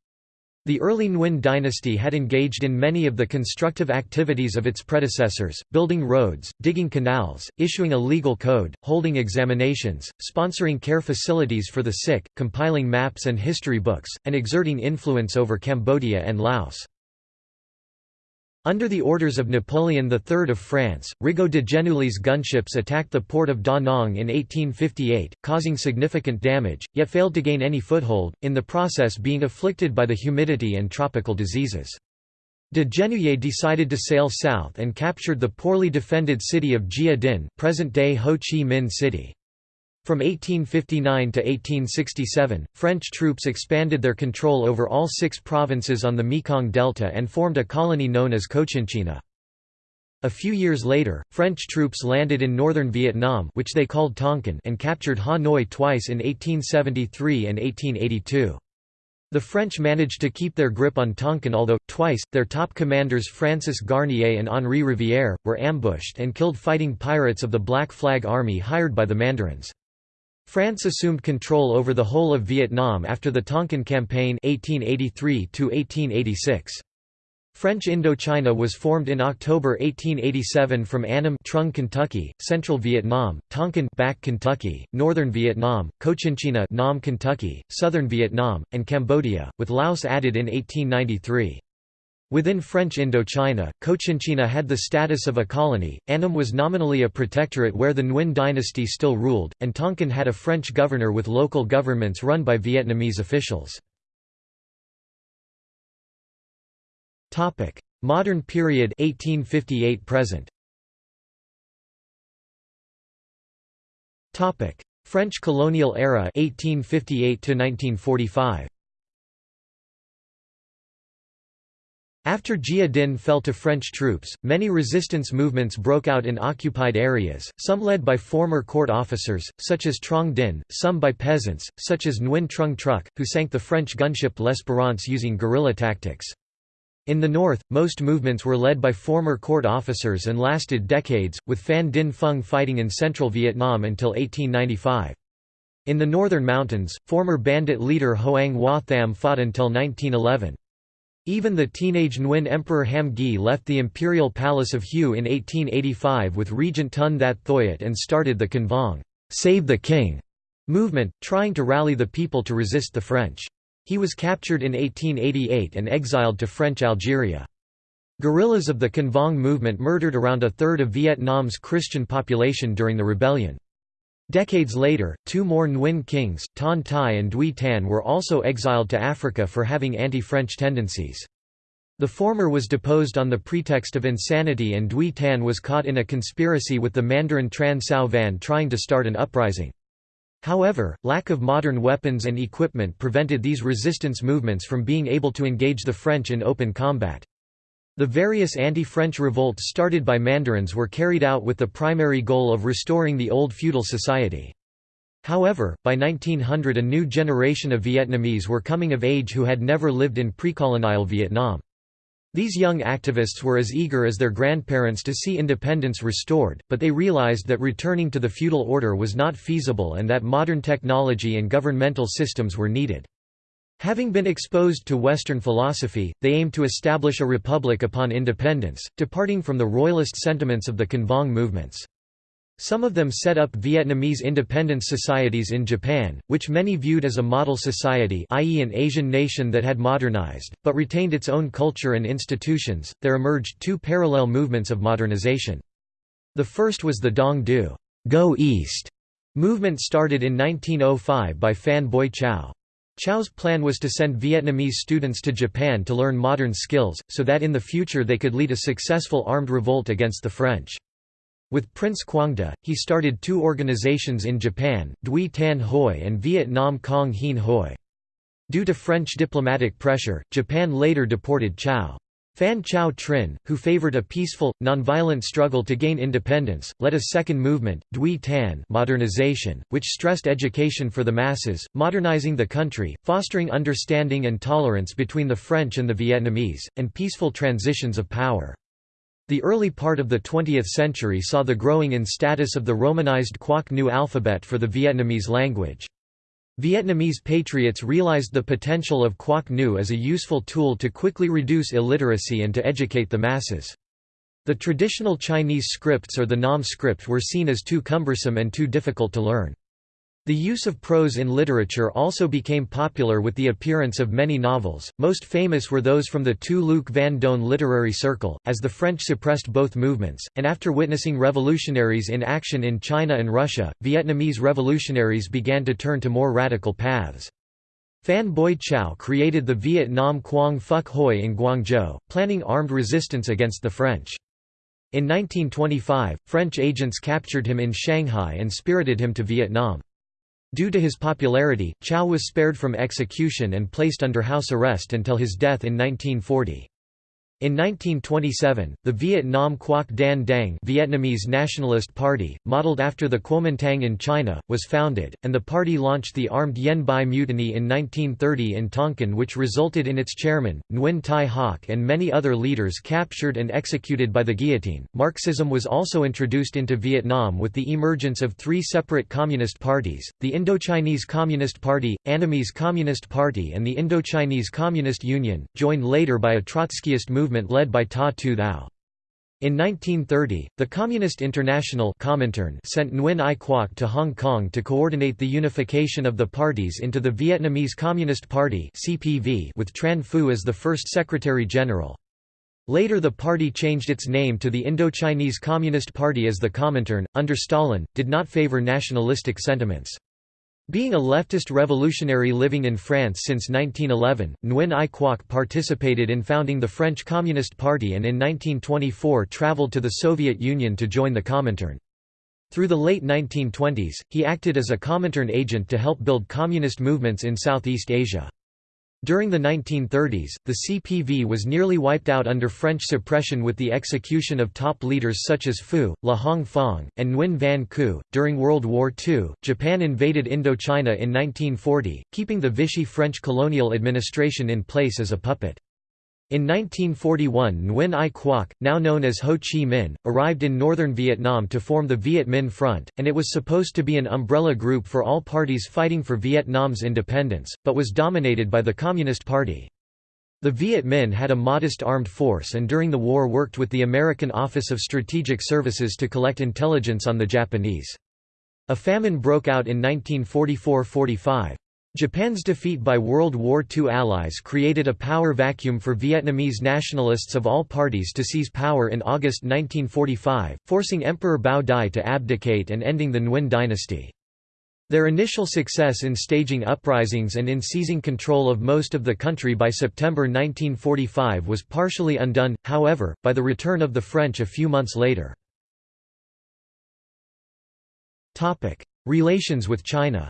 The early Nguyen dynasty had engaged in many of the constructive activities of its predecessors, building roads, digging canals, issuing a legal code, holding examinations, sponsoring care facilities for the sick, compiling maps and history books, and exerting influence over Cambodia and Laos. Under the orders of Napoleon III of France, Rigaud de Genouilly's gunships attacked the port of Da Nang in 1858, causing significant damage, yet failed to gain any foothold, in the process being afflicted by the humidity and tropical diseases. De Genouilly decided to sail south and captured the poorly defended city of Gia Dinh present-day Ho Chi Minh City. From 1859 to 1867, French troops expanded their control over all six provinces on the Mekong Delta and formed a colony known as Cochinchina. A few years later, French troops landed in northern Vietnam which they called Tonkin and captured Hanoi twice in 1873 and 1882. The French managed to keep their grip on Tonkin although, twice, their top commanders Francis Garnier and Henri Rivière, were ambushed and killed fighting pirates of the Black Flag Army hired by the Mandarins. France assumed control over the whole of Vietnam after the Tonkin Campaign 1883 -1886. French Indochina was formed in October 1887 from Annam Trung, Kentucky, Central Vietnam, Tonkin Bac Kentucky, Northern Vietnam, Cochinchina Nam Kentucky, Southern Vietnam, and Cambodia, with Laos added in 1893. Within French Indochina, Cochinchina had the status of a colony, Annam was nominally a protectorate where the Nguyen dynasty still ruled, and Tonkin had a French governor with local governments run by Vietnamese officials. Modern period 1858 present. French colonial era 1858 to 1945. After Gia Dinh fell to French troops, many resistance movements broke out in occupied areas, some led by former court officers, such as Truong Dinh, some by peasants, such as Nguyen Trung Truc, who sank the French gunship L'Espérance using guerrilla tactics. In the north, most movements were led by former court officers and lasted decades, with Phan Dinh Phung fighting in central Vietnam until 1895. In the northern mountains, former bandit leader Hoang Hoa Tham fought until 1911. Even the teenage Nguyen Emperor Ham Nghi left the imperial palace of Hue in 1885 with Regent Ton That Thuyet and started the Can Vuong Save the King movement, trying to rally the people to resist the French. He was captured in 1888 and exiled to French Algeria. Guerrillas of the Can Vuong movement murdered around a third of Vietnam's Christian population during the rebellion. Decades later, two more Nguyen kings, Ton Tai and Duy Tan were also exiled to Africa for having anti-French tendencies. The former was deposed on the pretext of insanity and Duy Tan was caught in a conspiracy with the Mandarin Tran Cao Van trying to start an uprising. However, lack of modern weapons and equipment prevented these resistance movements from being able to engage the French in open combat. The various anti-French revolts started by mandarins were carried out with the primary goal of restoring the old feudal society. However, by 1900 a new generation of Vietnamese were coming of age who had never lived in pre-colonial Vietnam. These young activists were as eager as their grandparents to see independence restored, but they realized that returning to the feudal order was not feasible and that modern technology and governmental systems were needed. Having been exposed to Western philosophy, they aimed to establish a republic upon independence, departing from the royalist sentiments of the Can movements. Some of them set up Vietnamese independence societies in Japan, which many viewed as a model society i.e. an Asian nation that had modernized, but retained its own culture and institutions. There emerged two parallel movements of modernization. The first was the Dong Du Go East movement started in 1905 by Phan Boi Chau. Chau's plan was to send Vietnamese students to Japan to learn modern skills, so that in the future they could lead a successful armed revolt against the French. With Prince Quang Duc, he started two organizations in Japan, Duy Tan Hoi and Vietnam Cong Hien Hoi. Due to French diplomatic pressure, Japan later deported Chau. Phan Chau Trinh, who favored a peaceful, nonviolent struggle to gain independence, led a second movement, Duy Tan modernization, which stressed education for the masses, modernizing the country, fostering understanding and tolerance between the French and the Vietnamese, and peaceful transitions of power. The early part of the 20th century saw the growing in status of the romanized Quoc Ngu alphabet for the Vietnamese language. Vietnamese patriots realized the potential of Quoc Ngu as a useful tool to quickly reduce illiteracy and to educate the masses. The traditional Chinese scripts or the Nam script were seen as too cumbersome and too difficult to learn. The use of prose in literature also became popular with the appearance of many novels, most famous were those from the Tu Luc Van Doan literary circle, as the French suppressed both movements, and after witnessing revolutionaries in action in China and Russia, Vietnamese revolutionaries began to turn to more radical paths. Phan Boi Chau created the Vietnam Quang Phuc Hoi in Guangzhou, planning armed resistance against the French. In 1925, French agents captured him in Shanghai and spirited him to Vietnam. Due to his popularity, Chau was spared from execution and placed under house arrest until his death in 1940. In 1927, the Vietnam Quoc Dan Dang Vietnamese Nationalist Party, modeled after the Kuomintang in China, was founded, and the party launched the armed Yen Bai Mutiny in 1930 in Tonkin which resulted in its chairman, Nguyen Thai Hoc and many other leaders captured and executed by the guillotine. Marxism was also introduced into Vietnam with the emergence of three separate communist parties, the Indochinese Communist Party, Annamese Communist Party and the Indochinese Communist Union, joined later by a Trotskyist movement movement led by Ta Tu Thao. In 1930, the Communist International sent Nguyen Ai Quoc to Hong Kong to coordinate the unification of the parties into the Vietnamese Communist Party with Tran Phu as the first Secretary-General. Later the party changed its name to the Indochinese Communist Party as the Comintern, under Stalin, did not favor nationalistic sentiments. Being a leftist revolutionary living in France since 1911, Nguyen Ai Quoc participated in founding the French Communist Party and in 1924 traveled to the Soviet Union to join the Comintern. Through the late 1920s, he acted as a Comintern agent to help build communist movements in Southeast Asia. During the 1930s, the CPV was nearly wiped out under French suppression with the execution of top leaders such as Phu, La Hong Fong, and Nguyen Van Khu. During World War II, Japan invaded Indochina in 1940, keeping the Vichy French colonial administration in place as a puppet. In 1941 Nguyen Ai Quoc, now known as Ho Chi Minh, arrived in northern Vietnam to form the Viet Minh Front, and it was supposed to be an umbrella group for all parties fighting for Vietnam's independence, but was dominated by the Communist Party. The Viet Minh had a modest armed force and during the war worked with the American Office of Strategic Services to collect intelligence on the Japanese. A famine broke out in 1944–45. Japan's defeat by World War II allies created a power vacuum for Vietnamese nationalists of all parties to seize power in August 1945, forcing Emperor Bao Dai to abdicate and ending the Nguyen dynasty. Their initial success in staging uprisings and in seizing control of most of the country by September 1945 was partially undone, however, by the return of the French a few months later. Relations with China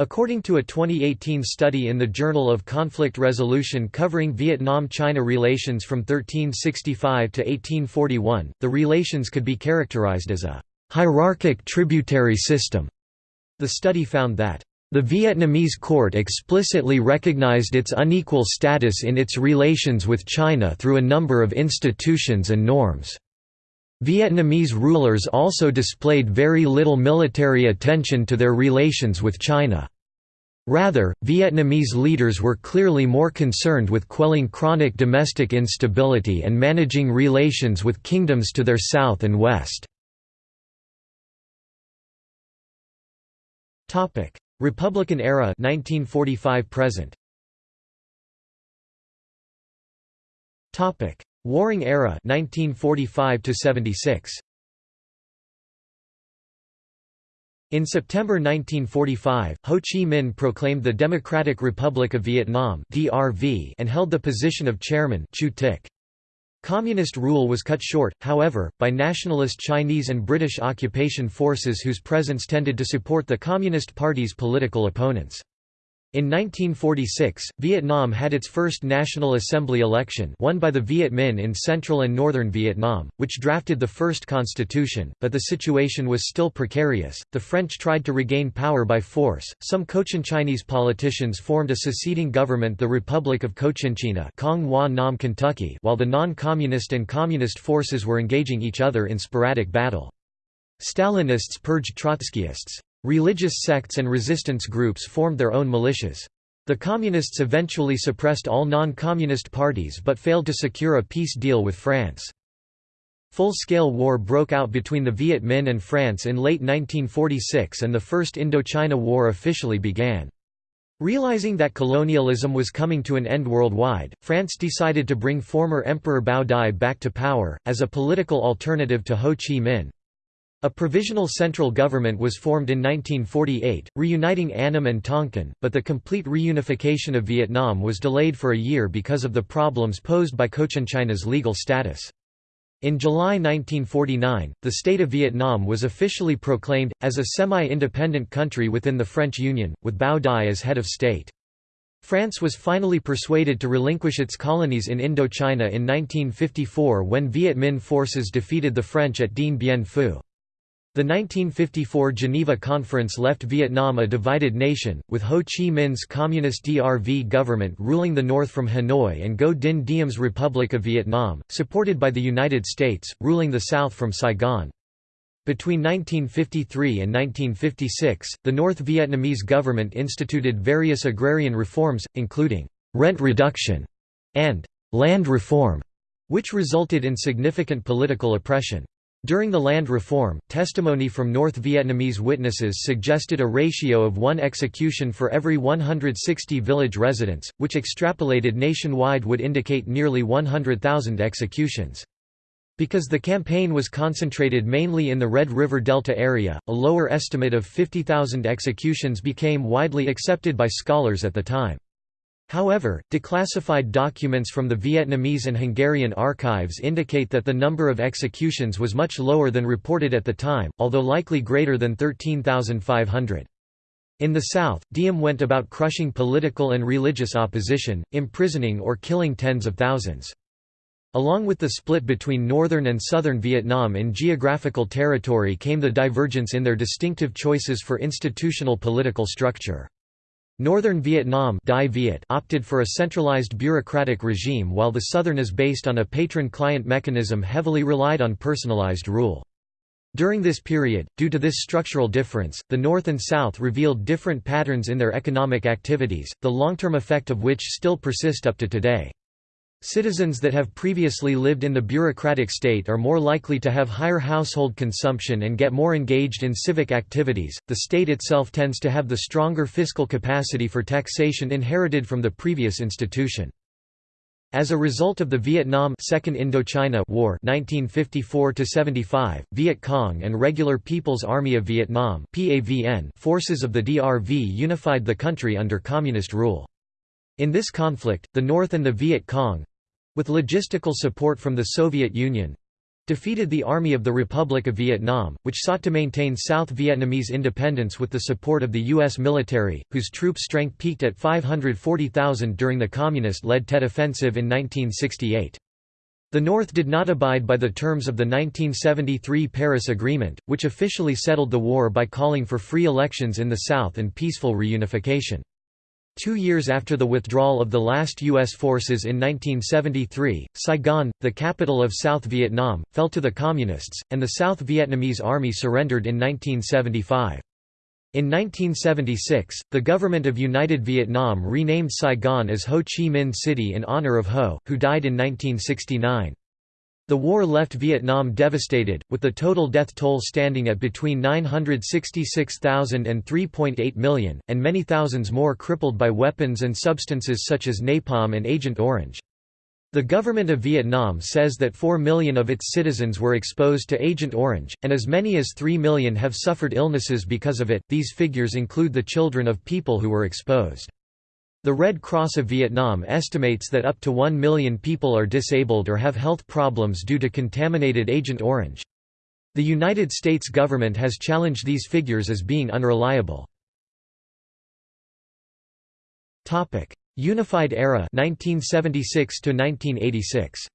According to a 2018 study in the Journal of Conflict Resolution covering Vietnam-China relations from 1365 to 1841, the relations could be characterized as a hierarchic tributary system. The study found that the Vietnamese court explicitly recognized its unequal status in its relations with China through a number of institutions and norms. Vietnamese rulers also displayed very little military attention to their relations with China. Rather, Vietnamese leaders were clearly more concerned with quelling chronic domestic instability and managing relations with kingdoms to their south and west. Republican era 1945 present. Topic: Warring Era 1945 76. In September 1945, Ho Chi Minh proclaimed the Democratic Republic of Vietnam (DRV) and held the position of chairman. Communist rule was cut short, however, by nationalist Chinese and British occupation forces whose presence tended to support the Communist Party's political opponents. In 1946, Vietnam had its first National Assembly election won by the Viet Minh in central and northern Vietnam, which drafted the first constitution, but the situation was still precarious. The French tried to regain power by force. Some Cochinchinese politicians formed a seceding government the Republic of Cochinchina while the non-communist and communist forces were engaging each other in sporadic battle. Stalinists purged Trotskyists. Religious sects and resistance groups formed their own militias. The Communists eventually suppressed all non-communist parties but failed to secure a peace deal with France. Full-scale war broke out between the Viet Minh and France in late 1946 and the First Indochina War officially began. Realizing that colonialism was coming to an end worldwide, France decided to bring former Emperor Bao Dai back to power, as a political alternative to Ho Chi Minh. A provisional central government was formed in 1948, reuniting Annam and Tonkin, but the complete reunification of Vietnam was delayed for a year because of the problems posed by Cochinchina's legal status. In July 1949, the State of Vietnam was officially proclaimed, as a semi-independent country within the French Union, with Bao Dai as head of state. France was finally persuaded to relinquish its colonies in Indochina in 1954 when Viet Minh forces defeated the French at Dien Bien Phu. The 1954 Geneva Conference left Vietnam a divided nation, with Ho Chi Minh's Communist DRV government ruling the north from Hanoi and Ngo Dinh Diem's Republic of Vietnam, supported by the United States, ruling the south from Saigon. Between 1953 and 1956, the North Vietnamese government instituted various agrarian reforms, including rent reduction and land reform, which resulted in significant political oppression. During the land reform, testimony from North Vietnamese witnesses suggested a ratio of one execution for every 160 village residents, which extrapolated nationwide would indicate nearly 100,000 executions. Because the campaign was concentrated mainly in the Red River Delta area, a lower estimate of 50,000 executions became widely accepted by scholars at the time. However, declassified documents from the Vietnamese and Hungarian archives indicate that the number of executions was much lower than reported at the time, although likely greater than 13,500. In the south, Diem went about crushing political and religious opposition, imprisoning or killing tens of thousands. Along with the split between northern and southern Vietnam in geographical territory came the divergence in their distinctive choices for institutional political structure. Northern Vietnam opted for a centralized bureaucratic regime while the southern is based on a patron-client mechanism heavily relied on personalized rule. During this period, due to this structural difference, the North and South revealed different patterns in their economic activities, the long-term effect of which still persist up to today. Citizens that have previously lived in the bureaucratic state are more likely to have higher household consumption and get more engaged in civic activities. The state itself tends to have the stronger fiscal capacity for taxation inherited from the previous institution. As a result of the Vietnam Second Indochina War 1954 75, Viet Cong and Regular People's Army of Vietnam (PAVN) forces of the DRV unified the country under communist rule. In this conflict, the North and the Viet Cong—with logistical support from the Soviet Union, defeated the Army of the Republic of Vietnam, which sought to maintain South Vietnamese independence with the support of the U.S. military, whose troop strength peaked at 540,000 during the Communist-led Tet Offensive in 1968. The North did not abide by the terms of the 1973 Paris Agreement, which officially settled the war by calling for free elections in the South and peaceful reunification. Two years after the withdrawal of the last U.S. forces in 1973, Saigon, the capital of South Vietnam, fell to the Communists, and the South Vietnamese Army surrendered in 1975. In 1976, the government of United Vietnam renamed Saigon as Ho Chi Minh City in honor of Ho, who died in 1969. The war left Vietnam devastated, with the total death toll standing at between 966,000 and 3.8 million, and many thousands more crippled by weapons and substances such as napalm and Agent Orange. The government of Vietnam says that 4 million of its citizens were exposed to Agent Orange, and as many as 3 million have suffered illnesses because of it. These figures include the children of people who were exposed. The Red Cross of Vietnam estimates that up to 1 million people are disabled or have health problems due to contaminated Agent Orange. The United States government has challenged these figures as being unreliable. Unified Era 1976 to 1986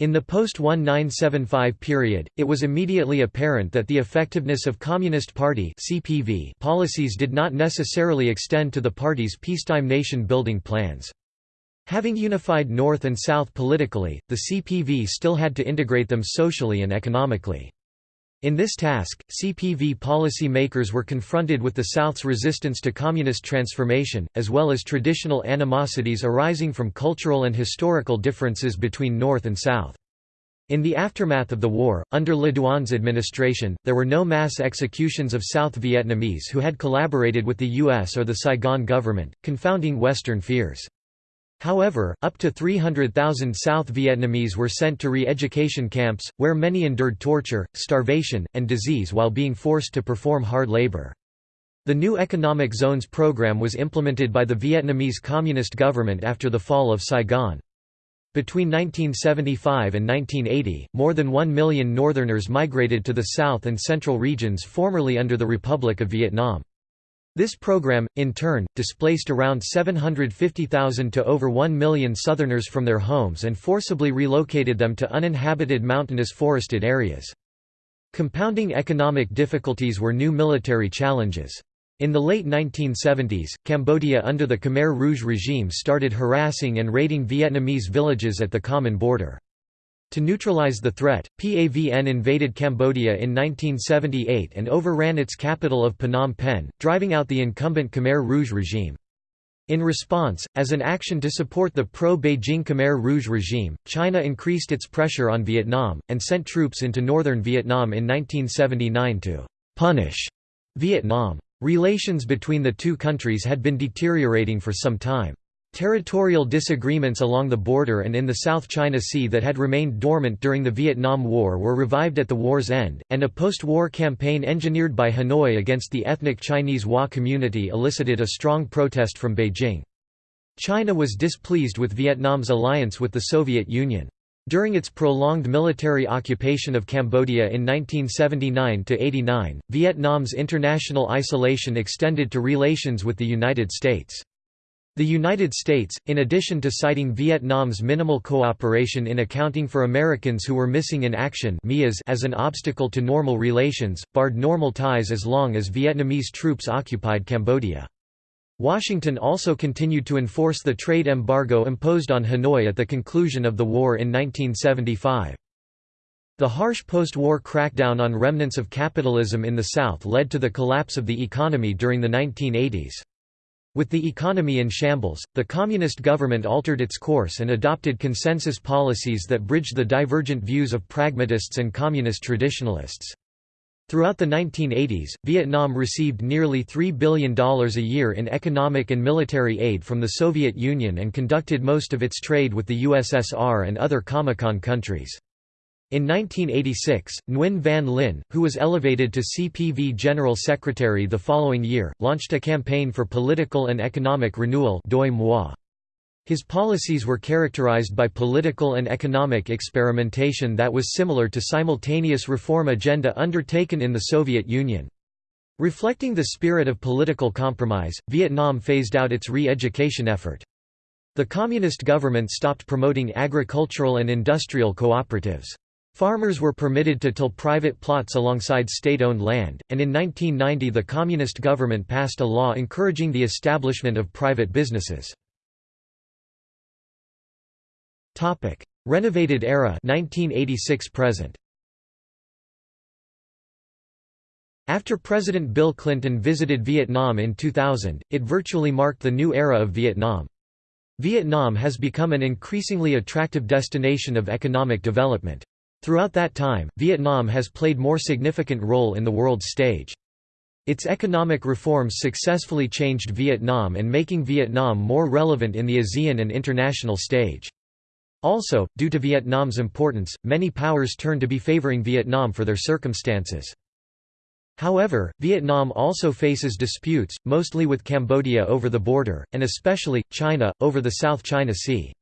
In the post-1975 period, it was immediately apparent that the effectiveness of Communist Party (CPV) policies did not necessarily extend to the party's peacetime nation-building plans. Having unified North and South politically, the CPV still had to integrate them socially and economically. In this task, CPV policy makers were confronted with the South's resistance to communist transformation, as well as traditional animosities arising from cultural and historical differences between North and South. In the aftermath of the war, under Le Duan's administration, there were no mass executions of South Vietnamese who had collaborated with the U.S. or the Saigon government, confounding Western fears. However, up to 300,000 South Vietnamese were sent to re-education camps, where many endured torture, starvation, and disease while being forced to perform hard labor. The new Economic Zones program was implemented by the Vietnamese Communist government after the fall of Saigon. Between 1975 and 1980, more than 1 million Northerners migrated to the south and central regions formerly under the Republic of Vietnam. This program, in turn, displaced around 750,000 to over 1 million Southerners from their homes and forcibly relocated them to uninhabited mountainous forested areas. Compounding economic difficulties were new military challenges. In the late 1970s, Cambodia under the Khmer Rouge regime started harassing and raiding Vietnamese villages at the common border. To neutralize the threat, PAVN invaded Cambodia in 1978 and overran its capital of Phnom Penh, driving out the incumbent Khmer Rouge regime. In response, as an action to support the pro-Beijing Khmer Rouge regime, China increased its pressure on Vietnam, and sent troops into northern Vietnam in 1979 to «punish» Vietnam. Relations between the two countries had been deteriorating for some time. Territorial disagreements along the border and in the South China Sea that had remained dormant during the Vietnam War were revived at the war's end, and a post-war campaign engineered by Hanoi against the ethnic Chinese Hua community elicited a strong protest from Beijing. China was displeased with Vietnam's alliance with the Soviet Union. During its prolonged military occupation of Cambodia in 1979–89, Vietnam's international isolation extended to relations with the United States. The United States, in addition to citing Vietnam's minimal cooperation in accounting for Americans who were missing in action as an obstacle to normal relations, barred normal ties as long as Vietnamese troops occupied Cambodia. Washington also continued to enforce the trade embargo imposed on Hanoi at the conclusion of the war in 1975. The harsh post-war crackdown on remnants of capitalism in the South led to the collapse of the economy during the 1980s. With the economy in shambles, the communist government altered its course and adopted consensus policies that bridged the divergent views of pragmatists and communist traditionalists. Throughout the 1980s, Vietnam received nearly $3 billion a year in economic and military aid from the Soviet Union and conducted most of its trade with the USSR and other Comecon countries. In 1986, Nguyen Van Linh, who was elevated to CPV General Secretary the following year, launched a campaign for political and economic renewal His policies were characterized by political and economic experimentation that was similar to simultaneous reform agenda undertaken in the Soviet Union. Reflecting the spirit of political compromise, Vietnam phased out its re-education effort. The communist government stopped promoting agricultural and industrial cooperatives. Farmers were permitted to till private plots alongside state-owned land, and in 1990 the communist government passed a law encouraging the establishment of private businesses. Renovated era 1986 present. After President Bill Clinton visited Vietnam in 2000, it virtually marked the new era of Vietnam. Vietnam has become an increasingly attractive destination of economic development. Throughout that time, Vietnam has played more significant role in the world stage. Its economic reforms successfully changed Vietnam and making Vietnam more relevant in the ASEAN and international stage. Also, due to Vietnam's importance, many powers turned to be favoring Vietnam for their circumstances. However, Vietnam also faces disputes, mostly with Cambodia over the border, and especially, China, over the South China Sea.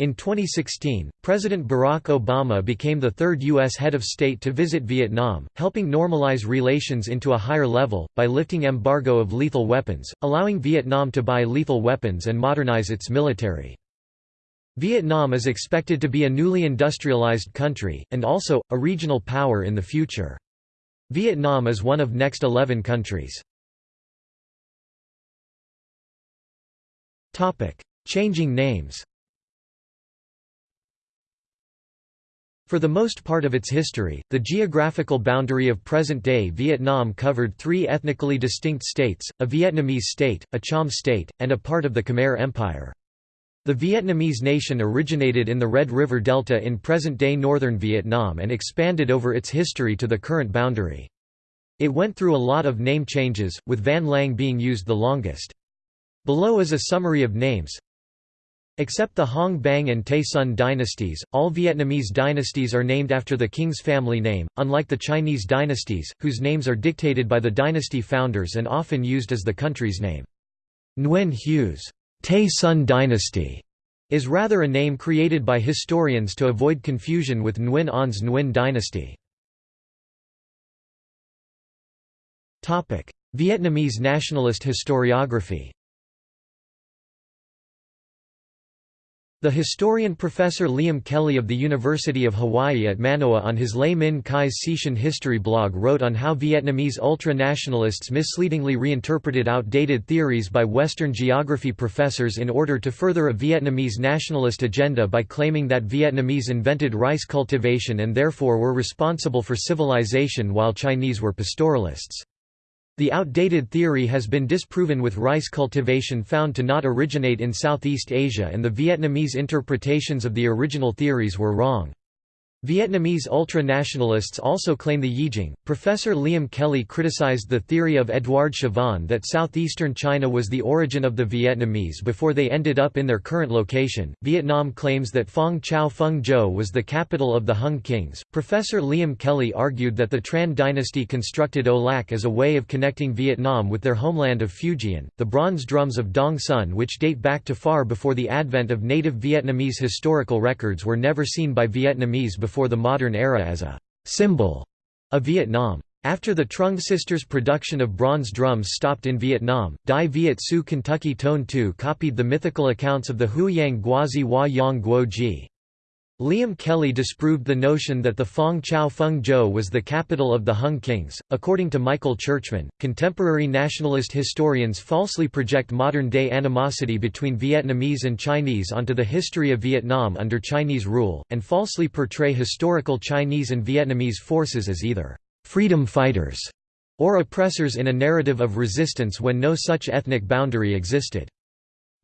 In 2016, President Barack Obama became the third U.S. head of state to visit Vietnam, helping normalize relations into a higher level, by lifting embargo of lethal weapons, allowing Vietnam to buy lethal weapons and modernize its military. Vietnam is expected to be a newly industrialized country, and also, a regional power in the future. Vietnam is one of next 11 countries. Changing names For the most part of its history, the geographical boundary of present-day Vietnam covered three ethnically distinct states, a Vietnamese state, a Cham state, and a part of the Khmer Empire. The Vietnamese nation originated in the Red River Delta in present-day northern Vietnam and expanded over its history to the current boundary. It went through a lot of name changes, with Van Lang being used the longest. Below is a summary of names Except the Hong Bang and Tay Son dynasties, all Vietnamese dynasties are named after the king's family name, unlike the Chinese dynasties, whose names are dictated by the dynasty founders and often used as the country's name. Nguyen Hue's Tay Son dynasty is rather a name created by historians to avoid confusion with Nguyen On's Nguyen dynasty. Vietnamese nationalist historiography The historian Professor Liam Kelly of the University of Hawaii at Manoa on his Le Minh Khai's Sishan history blog wrote on how Vietnamese ultra-nationalists misleadingly reinterpreted outdated theories by Western geography professors in order to further a Vietnamese nationalist agenda by claiming that Vietnamese invented rice cultivation and therefore were responsible for civilization while Chinese were pastoralists. The outdated theory has been disproven with rice cultivation found to not originate in Southeast Asia and the Vietnamese interpretations of the original theories were wrong. Vietnamese ultra-nationalists also claim the Yijing. Professor Liam Kelly criticized the theory of Edouard Chavannes that southeastern China was the origin of the Vietnamese before they ended up in their current location. Vietnam claims that Phong Chau Phung Zhou was the capital of the Hung Kings. Professor Liam Kelly argued that the Tran dynasty constructed O Lac as a way of connecting Vietnam with their homeland of Fujian. The bronze drums of Dong Son, which date back to far before the advent of native Vietnamese historical records, were never seen by Vietnamese before before the modern era as a symbol of Vietnam. After the Trung sisters' production of bronze drums stopped in Vietnam, Dai Viet Su Kentucky Tone 2 copied the mythical accounts of the Huayang Guozhi Hua Yang Guo Ji. Liam Kelly disproved the notion that the Phong Chau Phung Zhou was the capital of the Hung Kings. According to Michael Churchman, contemporary nationalist historians falsely project modern day animosity between Vietnamese and Chinese onto the history of Vietnam under Chinese rule, and falsely portray historical Chinese and Vietnamese forces as either freedom fighters or oppressors in a narrative of resistance when no such ethnic boundary existed.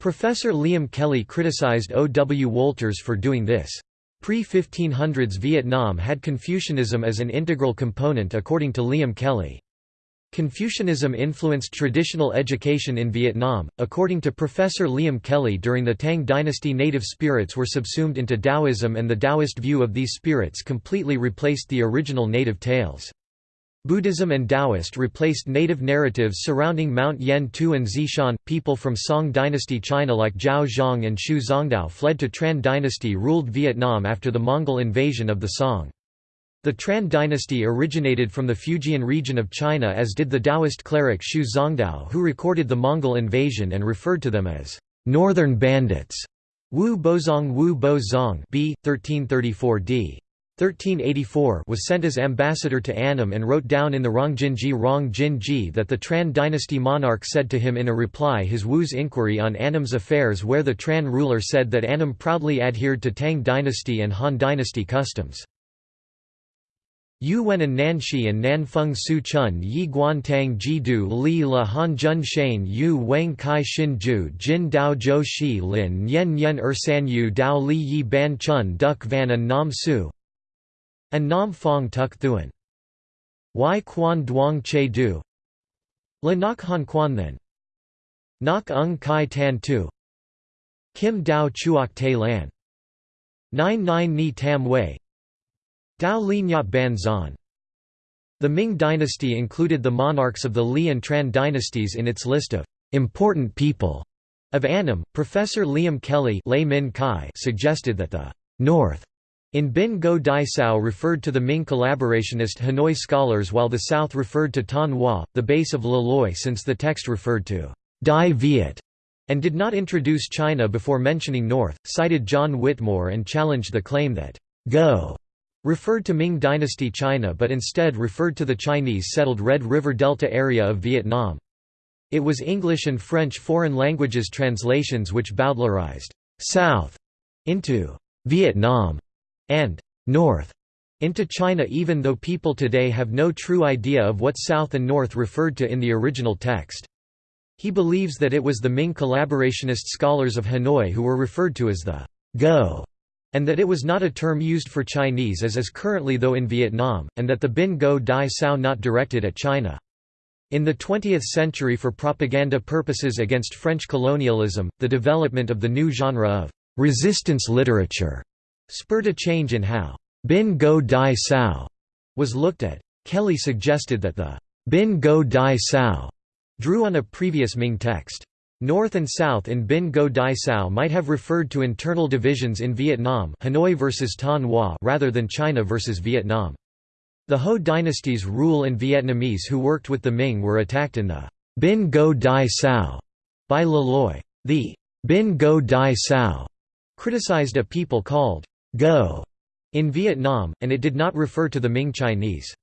Professor Liam Kelly criticized O. W. Wolters for doing this. Pre-1500s Vietnam had Confucianism as an integral component according to Liam Kelly. Confucianism influenced traditional education in Vietnam. According to Professor Liam Kelly, during the Tang dynasty, native spirits were subsumed into Taoism, and the Taoist view of these spirits completely replaced the original native tales. Buddhism and Taoist replaced native narratives surrounding Mount Yen Tu and Zishan. People from Song dynasty China like Zhao Zhang and Xu Zongdao fled to Tran dynasty ruled Vietnam after the Mongol invasion of the Song. The Tran dynasty originated from the Fujian region of China as did the Taoist cleric Xu Zongdao who recorded the Mongol invasion and referred to them as «northern bandits». Wu Bozong Wu Bo Zong b. 1334 d. 1384 was sent as ambassador to Annam and wrote down in the Rongjinji Rong Jinji that the Tran dynasty monarch said to him in a reply his Wu's inquiry on Annam's affairs where the Tran ruler said that Annam proudly adhered to Tang dynasty and Han dynasty customs. Yu Wen and Nan Shi and Nan Feng Su Chun Yi Guan Tang Ji Du Li La Han Jun Shane Yu Wang Kai Xin Ju Jin Dao Zhou Shi Lin Yen Yen Er San Yu Dao Li Yi Ban Chun Duc Van and Nam Su and Nam Phong Tuk Thuan. Y Quan Duong Che Du. La Nak Han Quan Then. Nak Ung Kai Tan Tu. Kim Dao Chuok Te Lan. Nine Nine Ni Tam Wei. Dao Li Nyat Ban Zan. The Ming dynasty included the monarchs of the Li and Tran dynasties in its list of important people of Annam. Professor Liam Kelly suggested that the North in Binh Ngo Dai Cao referred to the Ming collaborationist Hanoi scholars while the South referred to Thanh Hoa, the base of Le Loi since the text referred to Dai Viet and did not introduce China before mentioning North, cited John Whitmore and challenged the claim that Go referred to Ming Dynasty China but instead referred to the Chinese settled Red River Delta area of Vietnam. It was English and French foreign languages translations which bowdlerized South into Vietnam and north into China even though people today have no true idea of what south and north referred to in the original text. He believes that it was the Ming collaborationist scholars of Hanoi who were referred to as the Go, and that it was not a term used for Chinese as is currently though in Vietnam, and that the Binh Ngo Dai Cao not directed at China. In the 20th century for propaganda purposes against French colonialism, the development of the new genre of resistance literature spurred a change in how Binh Ngo Dai Cao was looked at. Kelly suggested that the Binh Ngo Dai Cao drew on a previous Ming text. North and South in Binh Ngo Dai Cao might have referred to internal divisions in Vietnam Hanoi versus Thanh Hoa rather than China versus Vietnam. The Ho dynasty's rule and Vietnamese who worked with the Ming were attacked in the Binh Ngo Dai Cao by Le Loi. The Binh Ngo Dai Cao criticized a people called Go in Vietnam, and it did not refer to the Ming Chinese.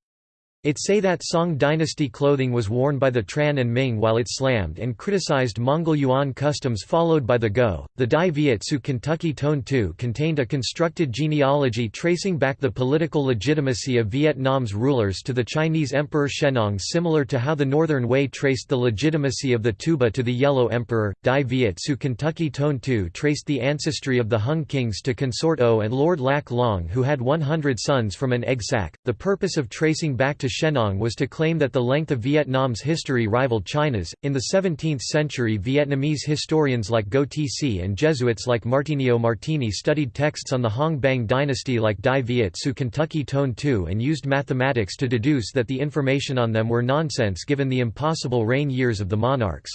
It say that Song dynasty clothing was worn by the Tran and Ming while it slammed and criticized Mongol Yuan customs followed by the Go. The Dai Viet Su Kentucky Tone II contained a constructed genealogy tracing back the political legitimacy of Vietnam's rulers to the Chinese Emperor Shennong similar to how the Northern Wei traced the legitimacy of the Tuoba to the Yellow Emperor. Dai Viet Su Kentucky Tone II traced the ancestry of the Hung kings to Consort O and Lord Lac Long who had 100 sons from an egg sac. The purpose of tracing back to Shennong was to claim that the length of Vietnam's history rivaled China's. In the 17th century, Vietnamese historians like Go Tc and Jesuits like Martino Martini studied texts on the Hong Bang dynasty like Dai Viet Su Kentucky Tone II and used mathematics to deduce that the information on them were nonsense given the impossible reign years of the monarchs.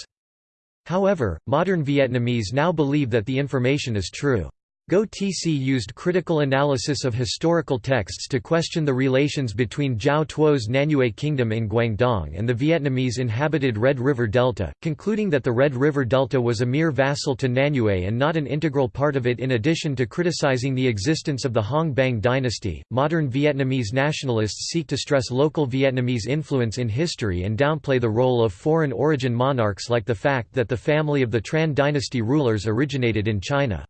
However, modern Vietnamese now believe that the information is true. Go TC used critical analysis of historical texts to question the relations between Zhao Tuo's Nanyue Kingdom in Guangdong and the Vietnamese inhabited Red River Delta, concluding that the Red River Delta was a mere vassal to Nanyue and not an integral part of it in addition to criticizing the existence of the Hong Bang dynasty. Modern Vietnamese nationalists seek to stress local Vietnamese influence in history and downplay the role of foreign origin monarchs like the fact that the family of the Tran dynasty rulers originated in China.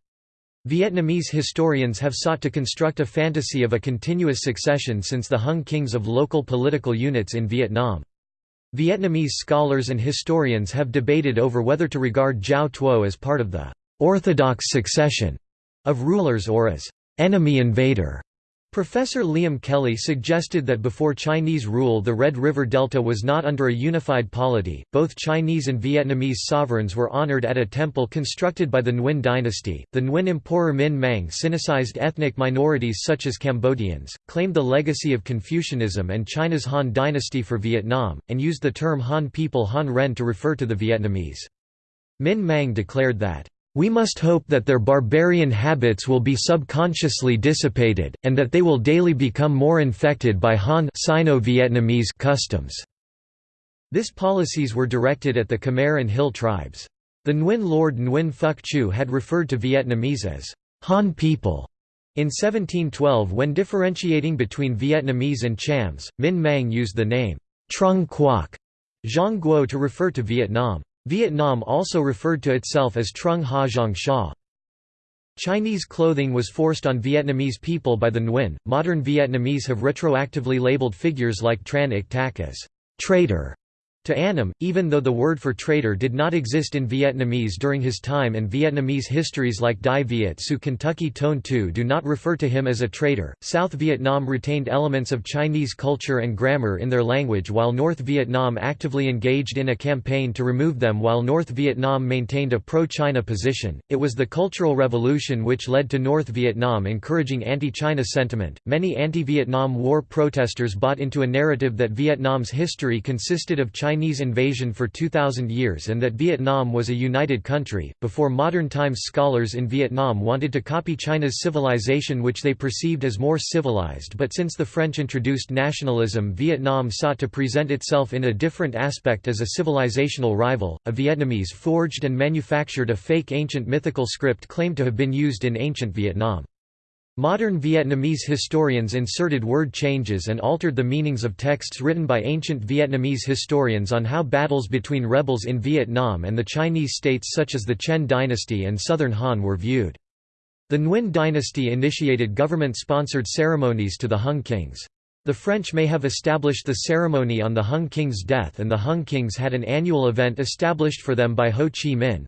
Vietnamese historians have sought to construct a fantasy of a continuous succession since the Hung kings of local political units in Vietnam. Vietnamese scholars and historians have debated over whether to regard Zhao Tuo as part of the «orthodox succession» of rulers or as «enemy invader». Professor Liam Kelly suggested that before Chinese rule the Red River Delta was not under a unified polity, both Chinese and Vietnamese sovereigns were honored at a temple constructed by the Nguyen dynasty. The Nguyen Emperor Minh Mang sinicized ethnic minorities such as Cambodians, claimed the legacy of Confucianism and China's Han dynasty for Vietnam, and used the term Han people Han Ren to refer to the Vietnamese. Minh Mang declared that we must hope that their barbarian habits will be subconsciously dissipated, and that they will daily become more infected by Han Sino-Vietnamese customs. This policies were directed at the Khmer and Hill tribes. The Nguyen Lord Nguyen Phuc Chu had referred to Vietnamese as Han people. In 1712 when differentiating between Vietnamese and Chams, Minh Mang used the name Trung Quoc to refer to Vietnam. Vietnam also referred to itself as Trung Ha Giang Sha. Chinese clothing was forced on Vietnamese people by the Nguyen. Modern Vietnamese have retroactively labeled figures like Tran Tak as traitor to Annam, even though the word for traitor did not exist in Vietnamese during his time and Vietnamese histories like Dai Viet Su Kentucky Tone II do not refer to him as a traitor. South Vietnam retained elements of Chinese culture and grammar in their language while North Vietnam actively engaged in a campaign to remove them while North Vietnam maintained a pro-China position. It was the Cultural Revolution which led to North Vietnam encouraging anti-China sentiment. Many anti-Vietnam War protesters bought into a narrative that Vietnam's history consisted of Chinese Chinese invasion for 2,000 years and that Vietnam was a united country. Before modern times, scholars in Vietnam wanted to copy China's civilization, which they perceived as more civilized, but since the French introduced nationalism, Vietnam sought to present itself in a different aspect as a civilizational rival. A Vietnamese forged and manufactured a fake ancient mythical script claimed to have been used in ancient Vietnam. Modern Vietnamese historians inserted word changes and altered the meanings of texts written by ancient Vietnamese historians on how battles between rebels in Vietnam and the Chinese states such as the Chen dynasty and Southern Han were viewed. The Nguyen dynasty initiated government-sponsored ceremonies to the Hung kings. The French may have established the ceremony on the Hung king's death and the Hung kings had an annual event established for them by Ho Chi Minh.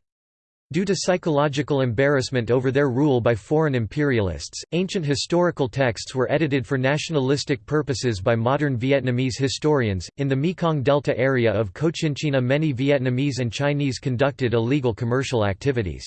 Due to psychological embarrassment over their rule by foreign imperialists, ancient historical texts were edited for nationalistic purposes by modern Vietnamese historians. In the Mekong Delta area of Cochinchina, many Vietnamese and Chinese conducted illegal commercial activities.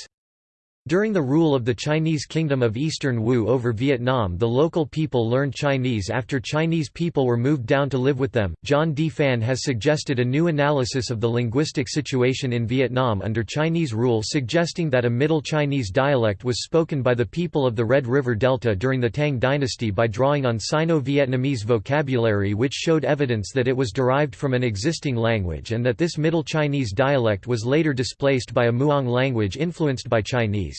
During the rule of the Chinese Kingdom of Eastern Wu over Vietnam, the local people learned Chinese after Chinese people were moved down to live with them. John D. Phan has suggested a new analysis of the linguistic situation in Vietnam under Chinese rule, suggesting that a Middle Chinese dialect was spoken by the people of the Red River Delta during the Tang dynasty by drawing on Sino Vietnamese vocabulary, which showed evidence that it was derived from an existing language and that this Middle Chinese dialect was later displaced by a Muong language influenced by Chinese.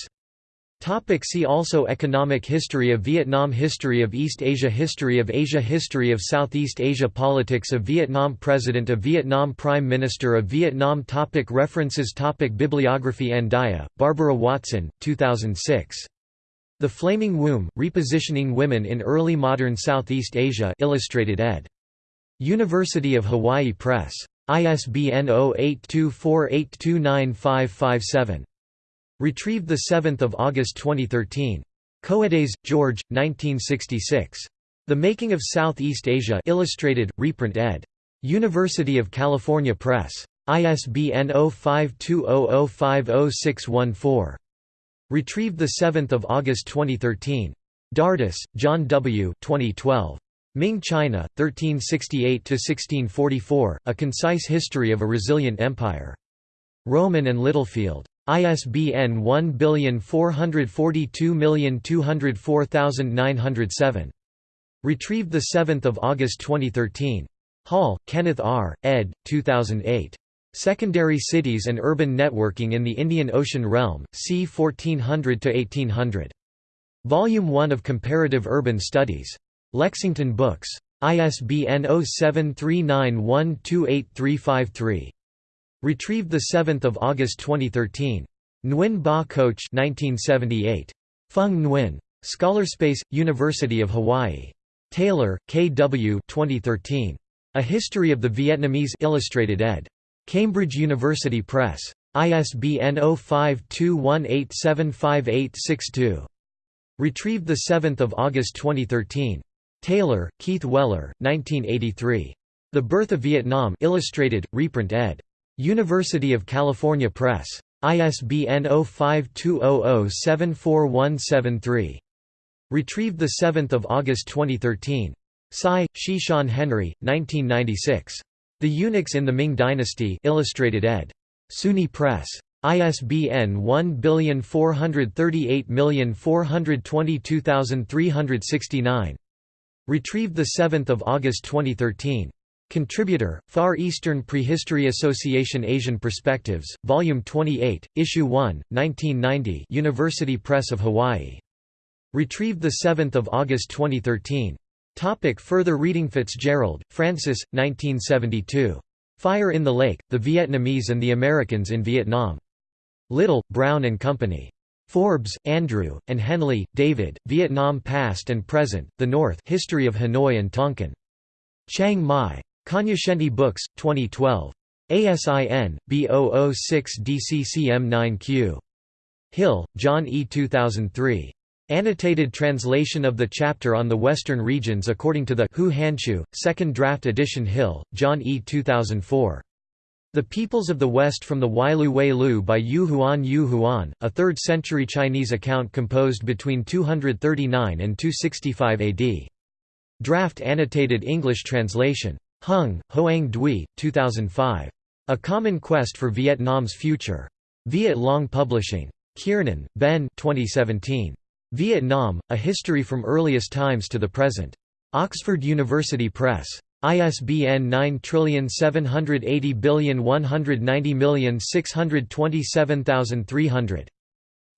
Topic see also Economic history of Vietnam History of East Asia History of Asia History of Southeast Asia Politics of Vietnam President of Vietnam Prime Minister of Vietnam topic References topic Bibliography Andaya, Barbara Watson, 2006. The Flaming Womb, Repositioning Women in Early Modern Southeast Asia Illustrated ed. University of Hawaii Press. ISBN 0824829557. Retrieved 7 August 2013. Coedes, George, 1966. The Making of Southeast Asia Illustrated, reprint ed. University of California Press. ISBN 0520050614. Retrieved 7 August 2013. Dardess, John W. 2012. Ming China, 1368–1644, A Concise History of a Resilient Empire. Rowman and Littlefield. ISBN 1422204907. Retrieved 7 August 2013. Hall, Kenneth R., ed. 2008. Secondary Cities and Urban Networking in the Indian Ocean Realm, c. 1400–1800. Volume 1 of Comparative Urban Studies. Lexington Books. ISBN 0739128353. Retrieved 7 August 2013. Nguyen Ba Khoach 1978. Phung Nguyen. Scholarspace, University of Hawaii. Taylor, K. W. 2013. A History of the Vietnamese Illustrated ed. Cambridge University Press. ISBN 0521875862. Retrieved 7 August 2013. Taylor, Keith Weller, 1983. The Birth of Vietnam Illustrated, reprint ed. University of California Press. ISBN 0520074173. Retrieved 7 August 2013. Tsai, Shishan Henry, 1996. The Eunuchs in the Ming Dynasty Illustrated ed. SUNY Press. ISBN 1438422369. Retrieved 7 August 2013. Contributor, Far Eastern Prehistory Association Asian Perspectives, Volume 28, Issue 1, 1990 University Press of Hawaii. Retrieved 7 August 2013. Topic further reading Fitzgerald, Frances, 1972. Fire in the Lake, The Vietnamese and the Americans in Vietnam. Little, Brown and Company. Forbes, Andrew, and Henley, David, Vietnam Past and Present, The North History of Hanoi and Tonkin. Chiang Mai. Cognoscenti Books, 2012. ASIN, B006DCCM9Q. Hill, John E. 2003. Annotated translation of the chapter on the Western regions according to the Hou Hanshu, second draft edition Hill, John E. 2004. The Peoples of the West from the Wailu Wei Lu by Yu Huan Yu Huan, a 3rd century Chinese account composed between 239 and 265 AD. Draft annotated English translation. Hung, Hoang Dui, 2005. A Common Quest for Vietnam's Future. Viet Long Publishing. Kiernan, Ben 2017. Vietnam, A History from Earliest Times to the Present. Oxford University Press. ISBN 9780190627300.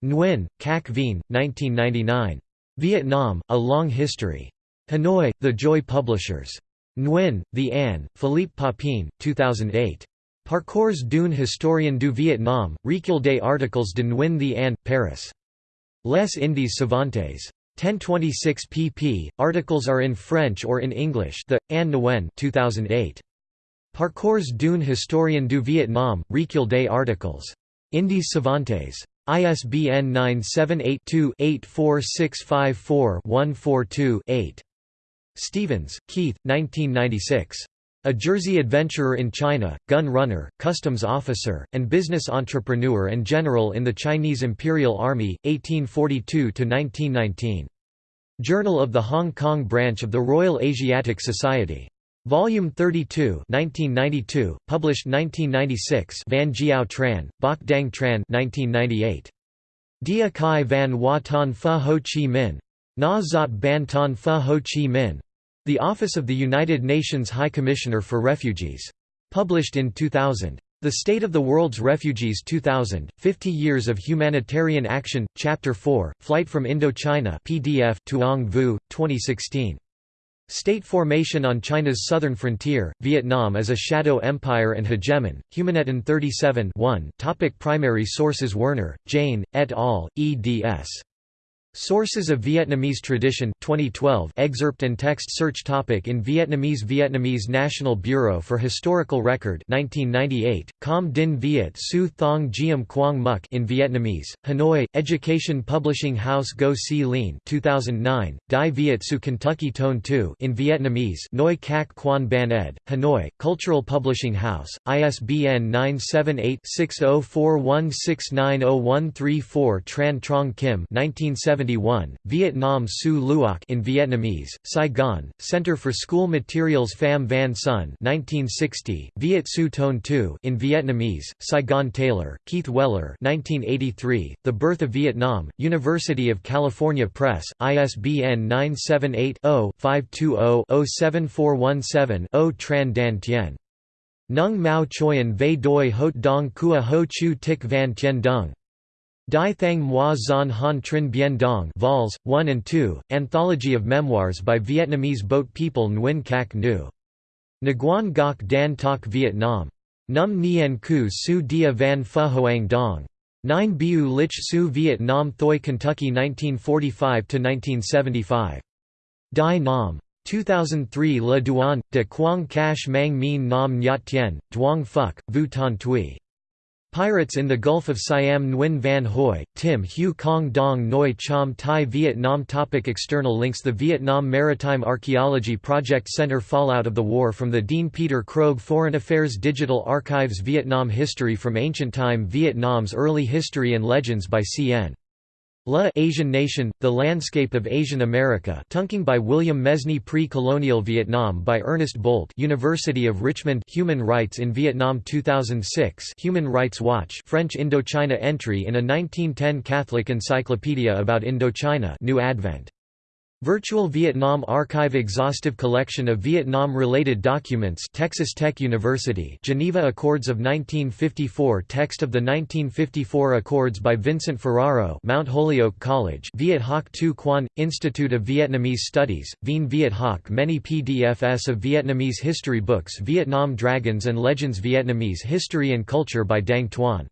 Nguyen, Khac Vien, 1999. Vietnam, A Long History. Hanoi, The Joy Publishers. Nguyen, The An, Philippe Papin, 2008. Parcours d'une historien du Vietnam, Recueil des articles de Nguyen The An, Paris. Les Indes Savantes. 1026 pp. Articles are in French or in English. The An Nguyen, 2008. Parcours d'une historien du Vietnam, Recueil des articles. Indes Savantes. ISBN 978-2-84654-142-8. Stevens, Keith, 1996. A Jersey adventurer in China, gun runner, customs officer, and business entrepreneur and general in the Chinese Imperial Army, 1842–1919. Journal of the Hong Kong branch of the Royal Asiatic Society. Volume 32 1992, published 1996 Van Jiao Tran, Bok Dang Tran 1998. Dia Kai Van Hoa Ton Pha Ho Chi Minh. Na Zot Ban Ton Pha Ho Chi Minh. The Office of the United Nations High Commissioner for Refugees. Published in 2000. The State of the World's Refugees 2000, 50 Years of Humanitarian Action, Chapter 4, Flight from Indochina PDF Tuong Vu, 2016. State formation on China's southern frontier, Vietnam as a shadow empire and hegemon, HumaNetten 37 1 Topic Primary sources Werner, Jayne, et al., eds. Sources of Vietnamese Tradition 2012 excerpt and text search topic In Vietnamese Vietnamese National Bureau for Historical Record 1998, Com Din Viet Su Thong Giam Quang Muk in Vietnamese, Hanoi, Education Publishing House Ngo Si Lien 2009, Dai Viet Su Kentucky Tone 2 in Vietnamese Noi Kak Quan Ban ed., Hanoi, Cultural Publishing House, ISBN 978 6041690134 Tran Trong Kim 1970 Vietnam Su Luoc in Vietnamese, Saigon, Center for School Materials Pham Van Son 1960, Viet Su Tone 2 in Vietnamese, Saigon Taylor, Keith Weller 1983, The Birth of Vietnam, University of California Press, ISBN 978-0-520-07417-0 Tran Dan Tien. Nung Mao Choyan Ve Doi Hot Dong Kua Ho Chu Tik Van Tien Dung. Dai Thang Moi Zan Han Trinh Bien Dong Vols, 1 and 2, Anthology of Memoirs by Vietnamese boat people Nguyen Kak Nu. Nguyen Gok Dan Tok Vietnam. Num Nien Ku Su Dia Van Pha Hoang Dong. 9 Biu Lich Su Viet Nam Thoi Kentucky 1945–1975. Dai Nam. 2003 Le Duan, de Quang Cash Mang Mien Nam Nyat Tien, Duong Phuc, Vu Tan Tui. Pirates in the Gulf of Siam Nguyen Van Hoi, Tim Hu Kong Dong Noi Cham Thai Vietnam topic External links The Vietnam Maritime Archaeology Project Center Fallout of the War from the Dean Peter Krogh Foreign Affairs Digital Archives Vietnam History from Ancient Time Vietnam's Early History and Legends by C.N. La Asian Nation, The Landscape of Asian America Tunking by William Mesny Pre-Colonial Vietnam by Ernest Bolt University of Richmond Human Rights in Vietnam 2006 Human Rights Watch French Indochina entry in a 1910 Catholic Encyclopedia about Indochina New Advent Virtual Vietnam Archive Exhaustive collection of Vietnam-related documents Texas Tech University Geneva Accords of 1954 Text of the 1954 Accords by Vincent Ferraro Mount Holyoke College Viet Hoc Tu Quan, Institute of Vietnamese Studies, Vien Viet Hoc Many PDFs of Vietnamese history books Vietnam Dragons and Legends Vietnamese History and Culture by Dang Tuan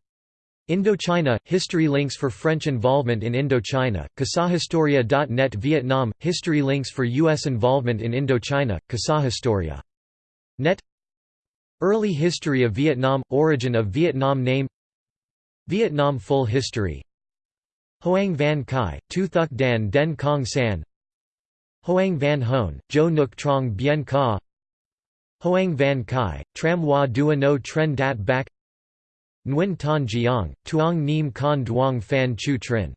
Indochina – History links for French involvement in Indochina, Casahistoria.net Vietnam – History links for U.S. involvement in Indochina, Casahistoria. Net. Early history of Vietnam – Origin of Vietnam name. Vietnam Full history. Hoang Van Kai, Tu Thuc Dan Den Kong San. Hoang Van Hone, Jo Nuk Trong Bien Ca Hoang Van Kai, Tram Hoa Dua No Tren Dat Bac Nguyen Tan Giang, Tuong Nim Con Duong Phan Chu Trinh